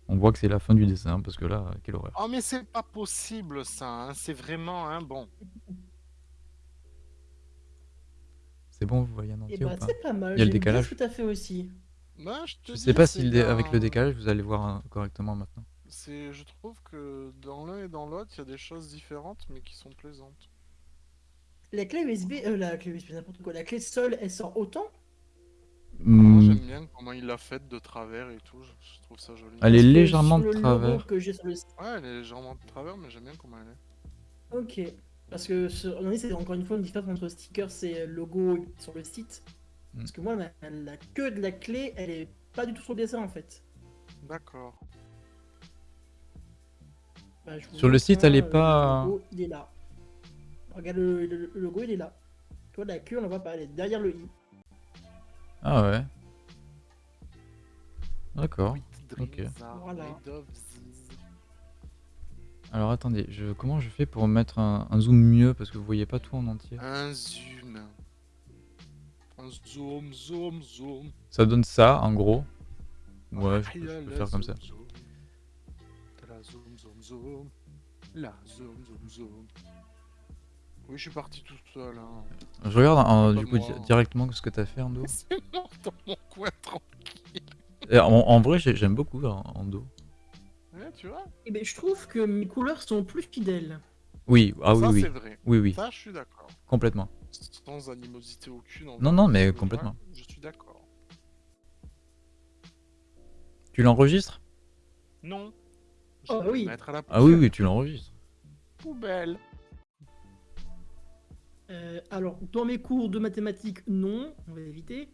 On voit que c'est la fin du dessin parce que là, quelle horreur. Oh mais c'est pas possible ça. hein. C'est vraiment un bon. C'est bon, vous voyez un entier bah, ou pas c'est pas mal. Il y a le décalage. que t'as fait aussi. Bah, je te Je dis, sais pas si le dé- avec le un- décalage vous allez voir hein, correctement maintenant. C'est, je trouve que dans l'un et dans l'autre, il y a des choses différentes mais qui sont plaisantes. La clé USB, euh, la clé USB, n'importe quoi. La clé sol, elle sort autant Moi Hmm, j'aime bien comment il l'a faite de travers et tout. Je, je trouve ça joli. Elle est légèrement de travers. que j'ai sur le. Ouais, elle est légèrement de travers, mais j'aime bien comment elle est. Ok. Parce que sur... c'est encore une fois une différence entre stickers et logo sur le site. Mm. Parce que moi, la, la queue de la clé, elle est pas du tout sur le dessin en fait. D'accord. Bah, je vous Sur le site, elle est euh, pas- Le logo, il est là. Regarde le, le- le logo, il est là. Toi, la queue, on la voit pas, elle est derrière le i. Ah ouais. D'accord. Ok. Voilà. these. Alors attendez, je... comment je fais pour mettre un, un zoom mieux? Parce que vous voyez pas tout en entier Un zoom. Un zoom, zoom, zoom. Ça donne ça en gros. Ouais, je Ah, je peux faire comme ça. La zoom, zoom, zoom. La zoom, zoom, zoom. Oui, je suis parti tout seul. Hein. Je regarde en- Pas du coup moi. directement ce que t'as fait en dos. C'est mort dans mon coin tranquille. Et en, en vrai, j'ai- j'aime beaucoup en, en dos. Ouais, tu vois Et ben, je trouve que mes couleurs sont plus fidèles. Oui, ah oui, Ça, oui. c'est vrai. Oui, oui, Ça, je suis d'accord. complètement. Sans animosité aucune. envers Non, non, mais complètement. Je suis d'accord. Tu l'enregistres? Non. Je Oh, vais oui. le mettre à la Ah oui, oui, tu l'enregistres. poubelle. Euh, alors, dans mes cours de mathématiques, non, on va éviter.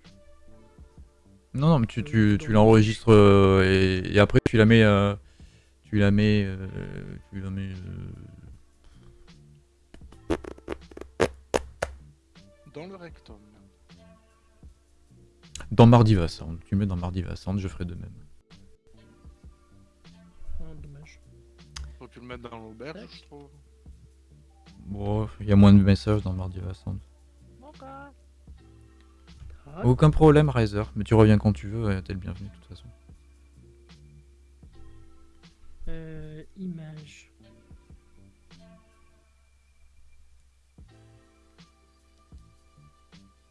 Non, non, mais tu, Euh, tu, dans tu le- l'enregistres euh, et, et après tu la mets. euh, tu la mets. euh, tu la mets. euh, Dans le rectum. dans Sound. Tu mets dans Sound, je ferai de même. Ah, dommage. Faut pu le mettre dans l'auberge, je trouve. Bon, il y a moins de messages dans Mardiva Sound. Grave. Aucun problème, Riser. Mais tu reviens quand tu veux, et t'es le bienvenu de toute façon. Euh, image.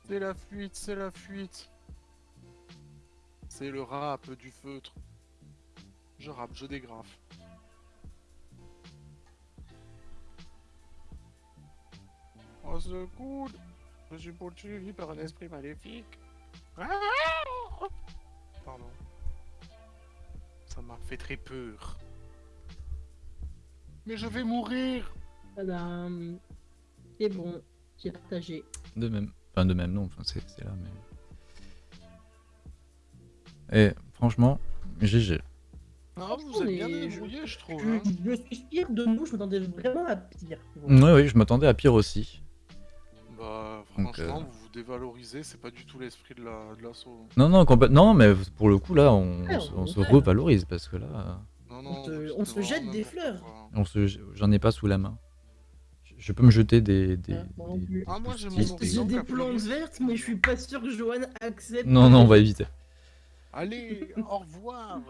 C'est la fuite, c'est la fuite. C'est le rap du feutre. Je rappe, je dégrafe. Oh secours Je suis poursuivi par un esprit maléfique. Ah Pardon. Ça m'a fait très peur. Mais je vais mourir Tadam. C'est bon, j'ai partagé. De même. Enfin, de même, non. Enfin, c'est c'est là, mais. Et franchement, GG. Ah, vous êtes bien débrouillé, je trouve. Je, hein. je suis fier de nous, je m'attendais vraiment à pire. Ouais, ouais, je m'attendais à pire aussi. Bah, Donc, franchement, euh, vous vous dévalorisez, c'est pas du tout l'esprit de la de l'assaut. Non, non, non, mais pour le coup, là, on, Ouais, on se- on revalorise parce que là, euh, Non, te- on se jette des fleurs. quoi. on se, j'en ai pas sous la main. Je- Je peux me jeter des. des, Ah, des- des Ah, moi, j'ai des plantes vertes, mais je suis pas sûr que Johan accepte. Non, non, on va éviter. Allez, au revoir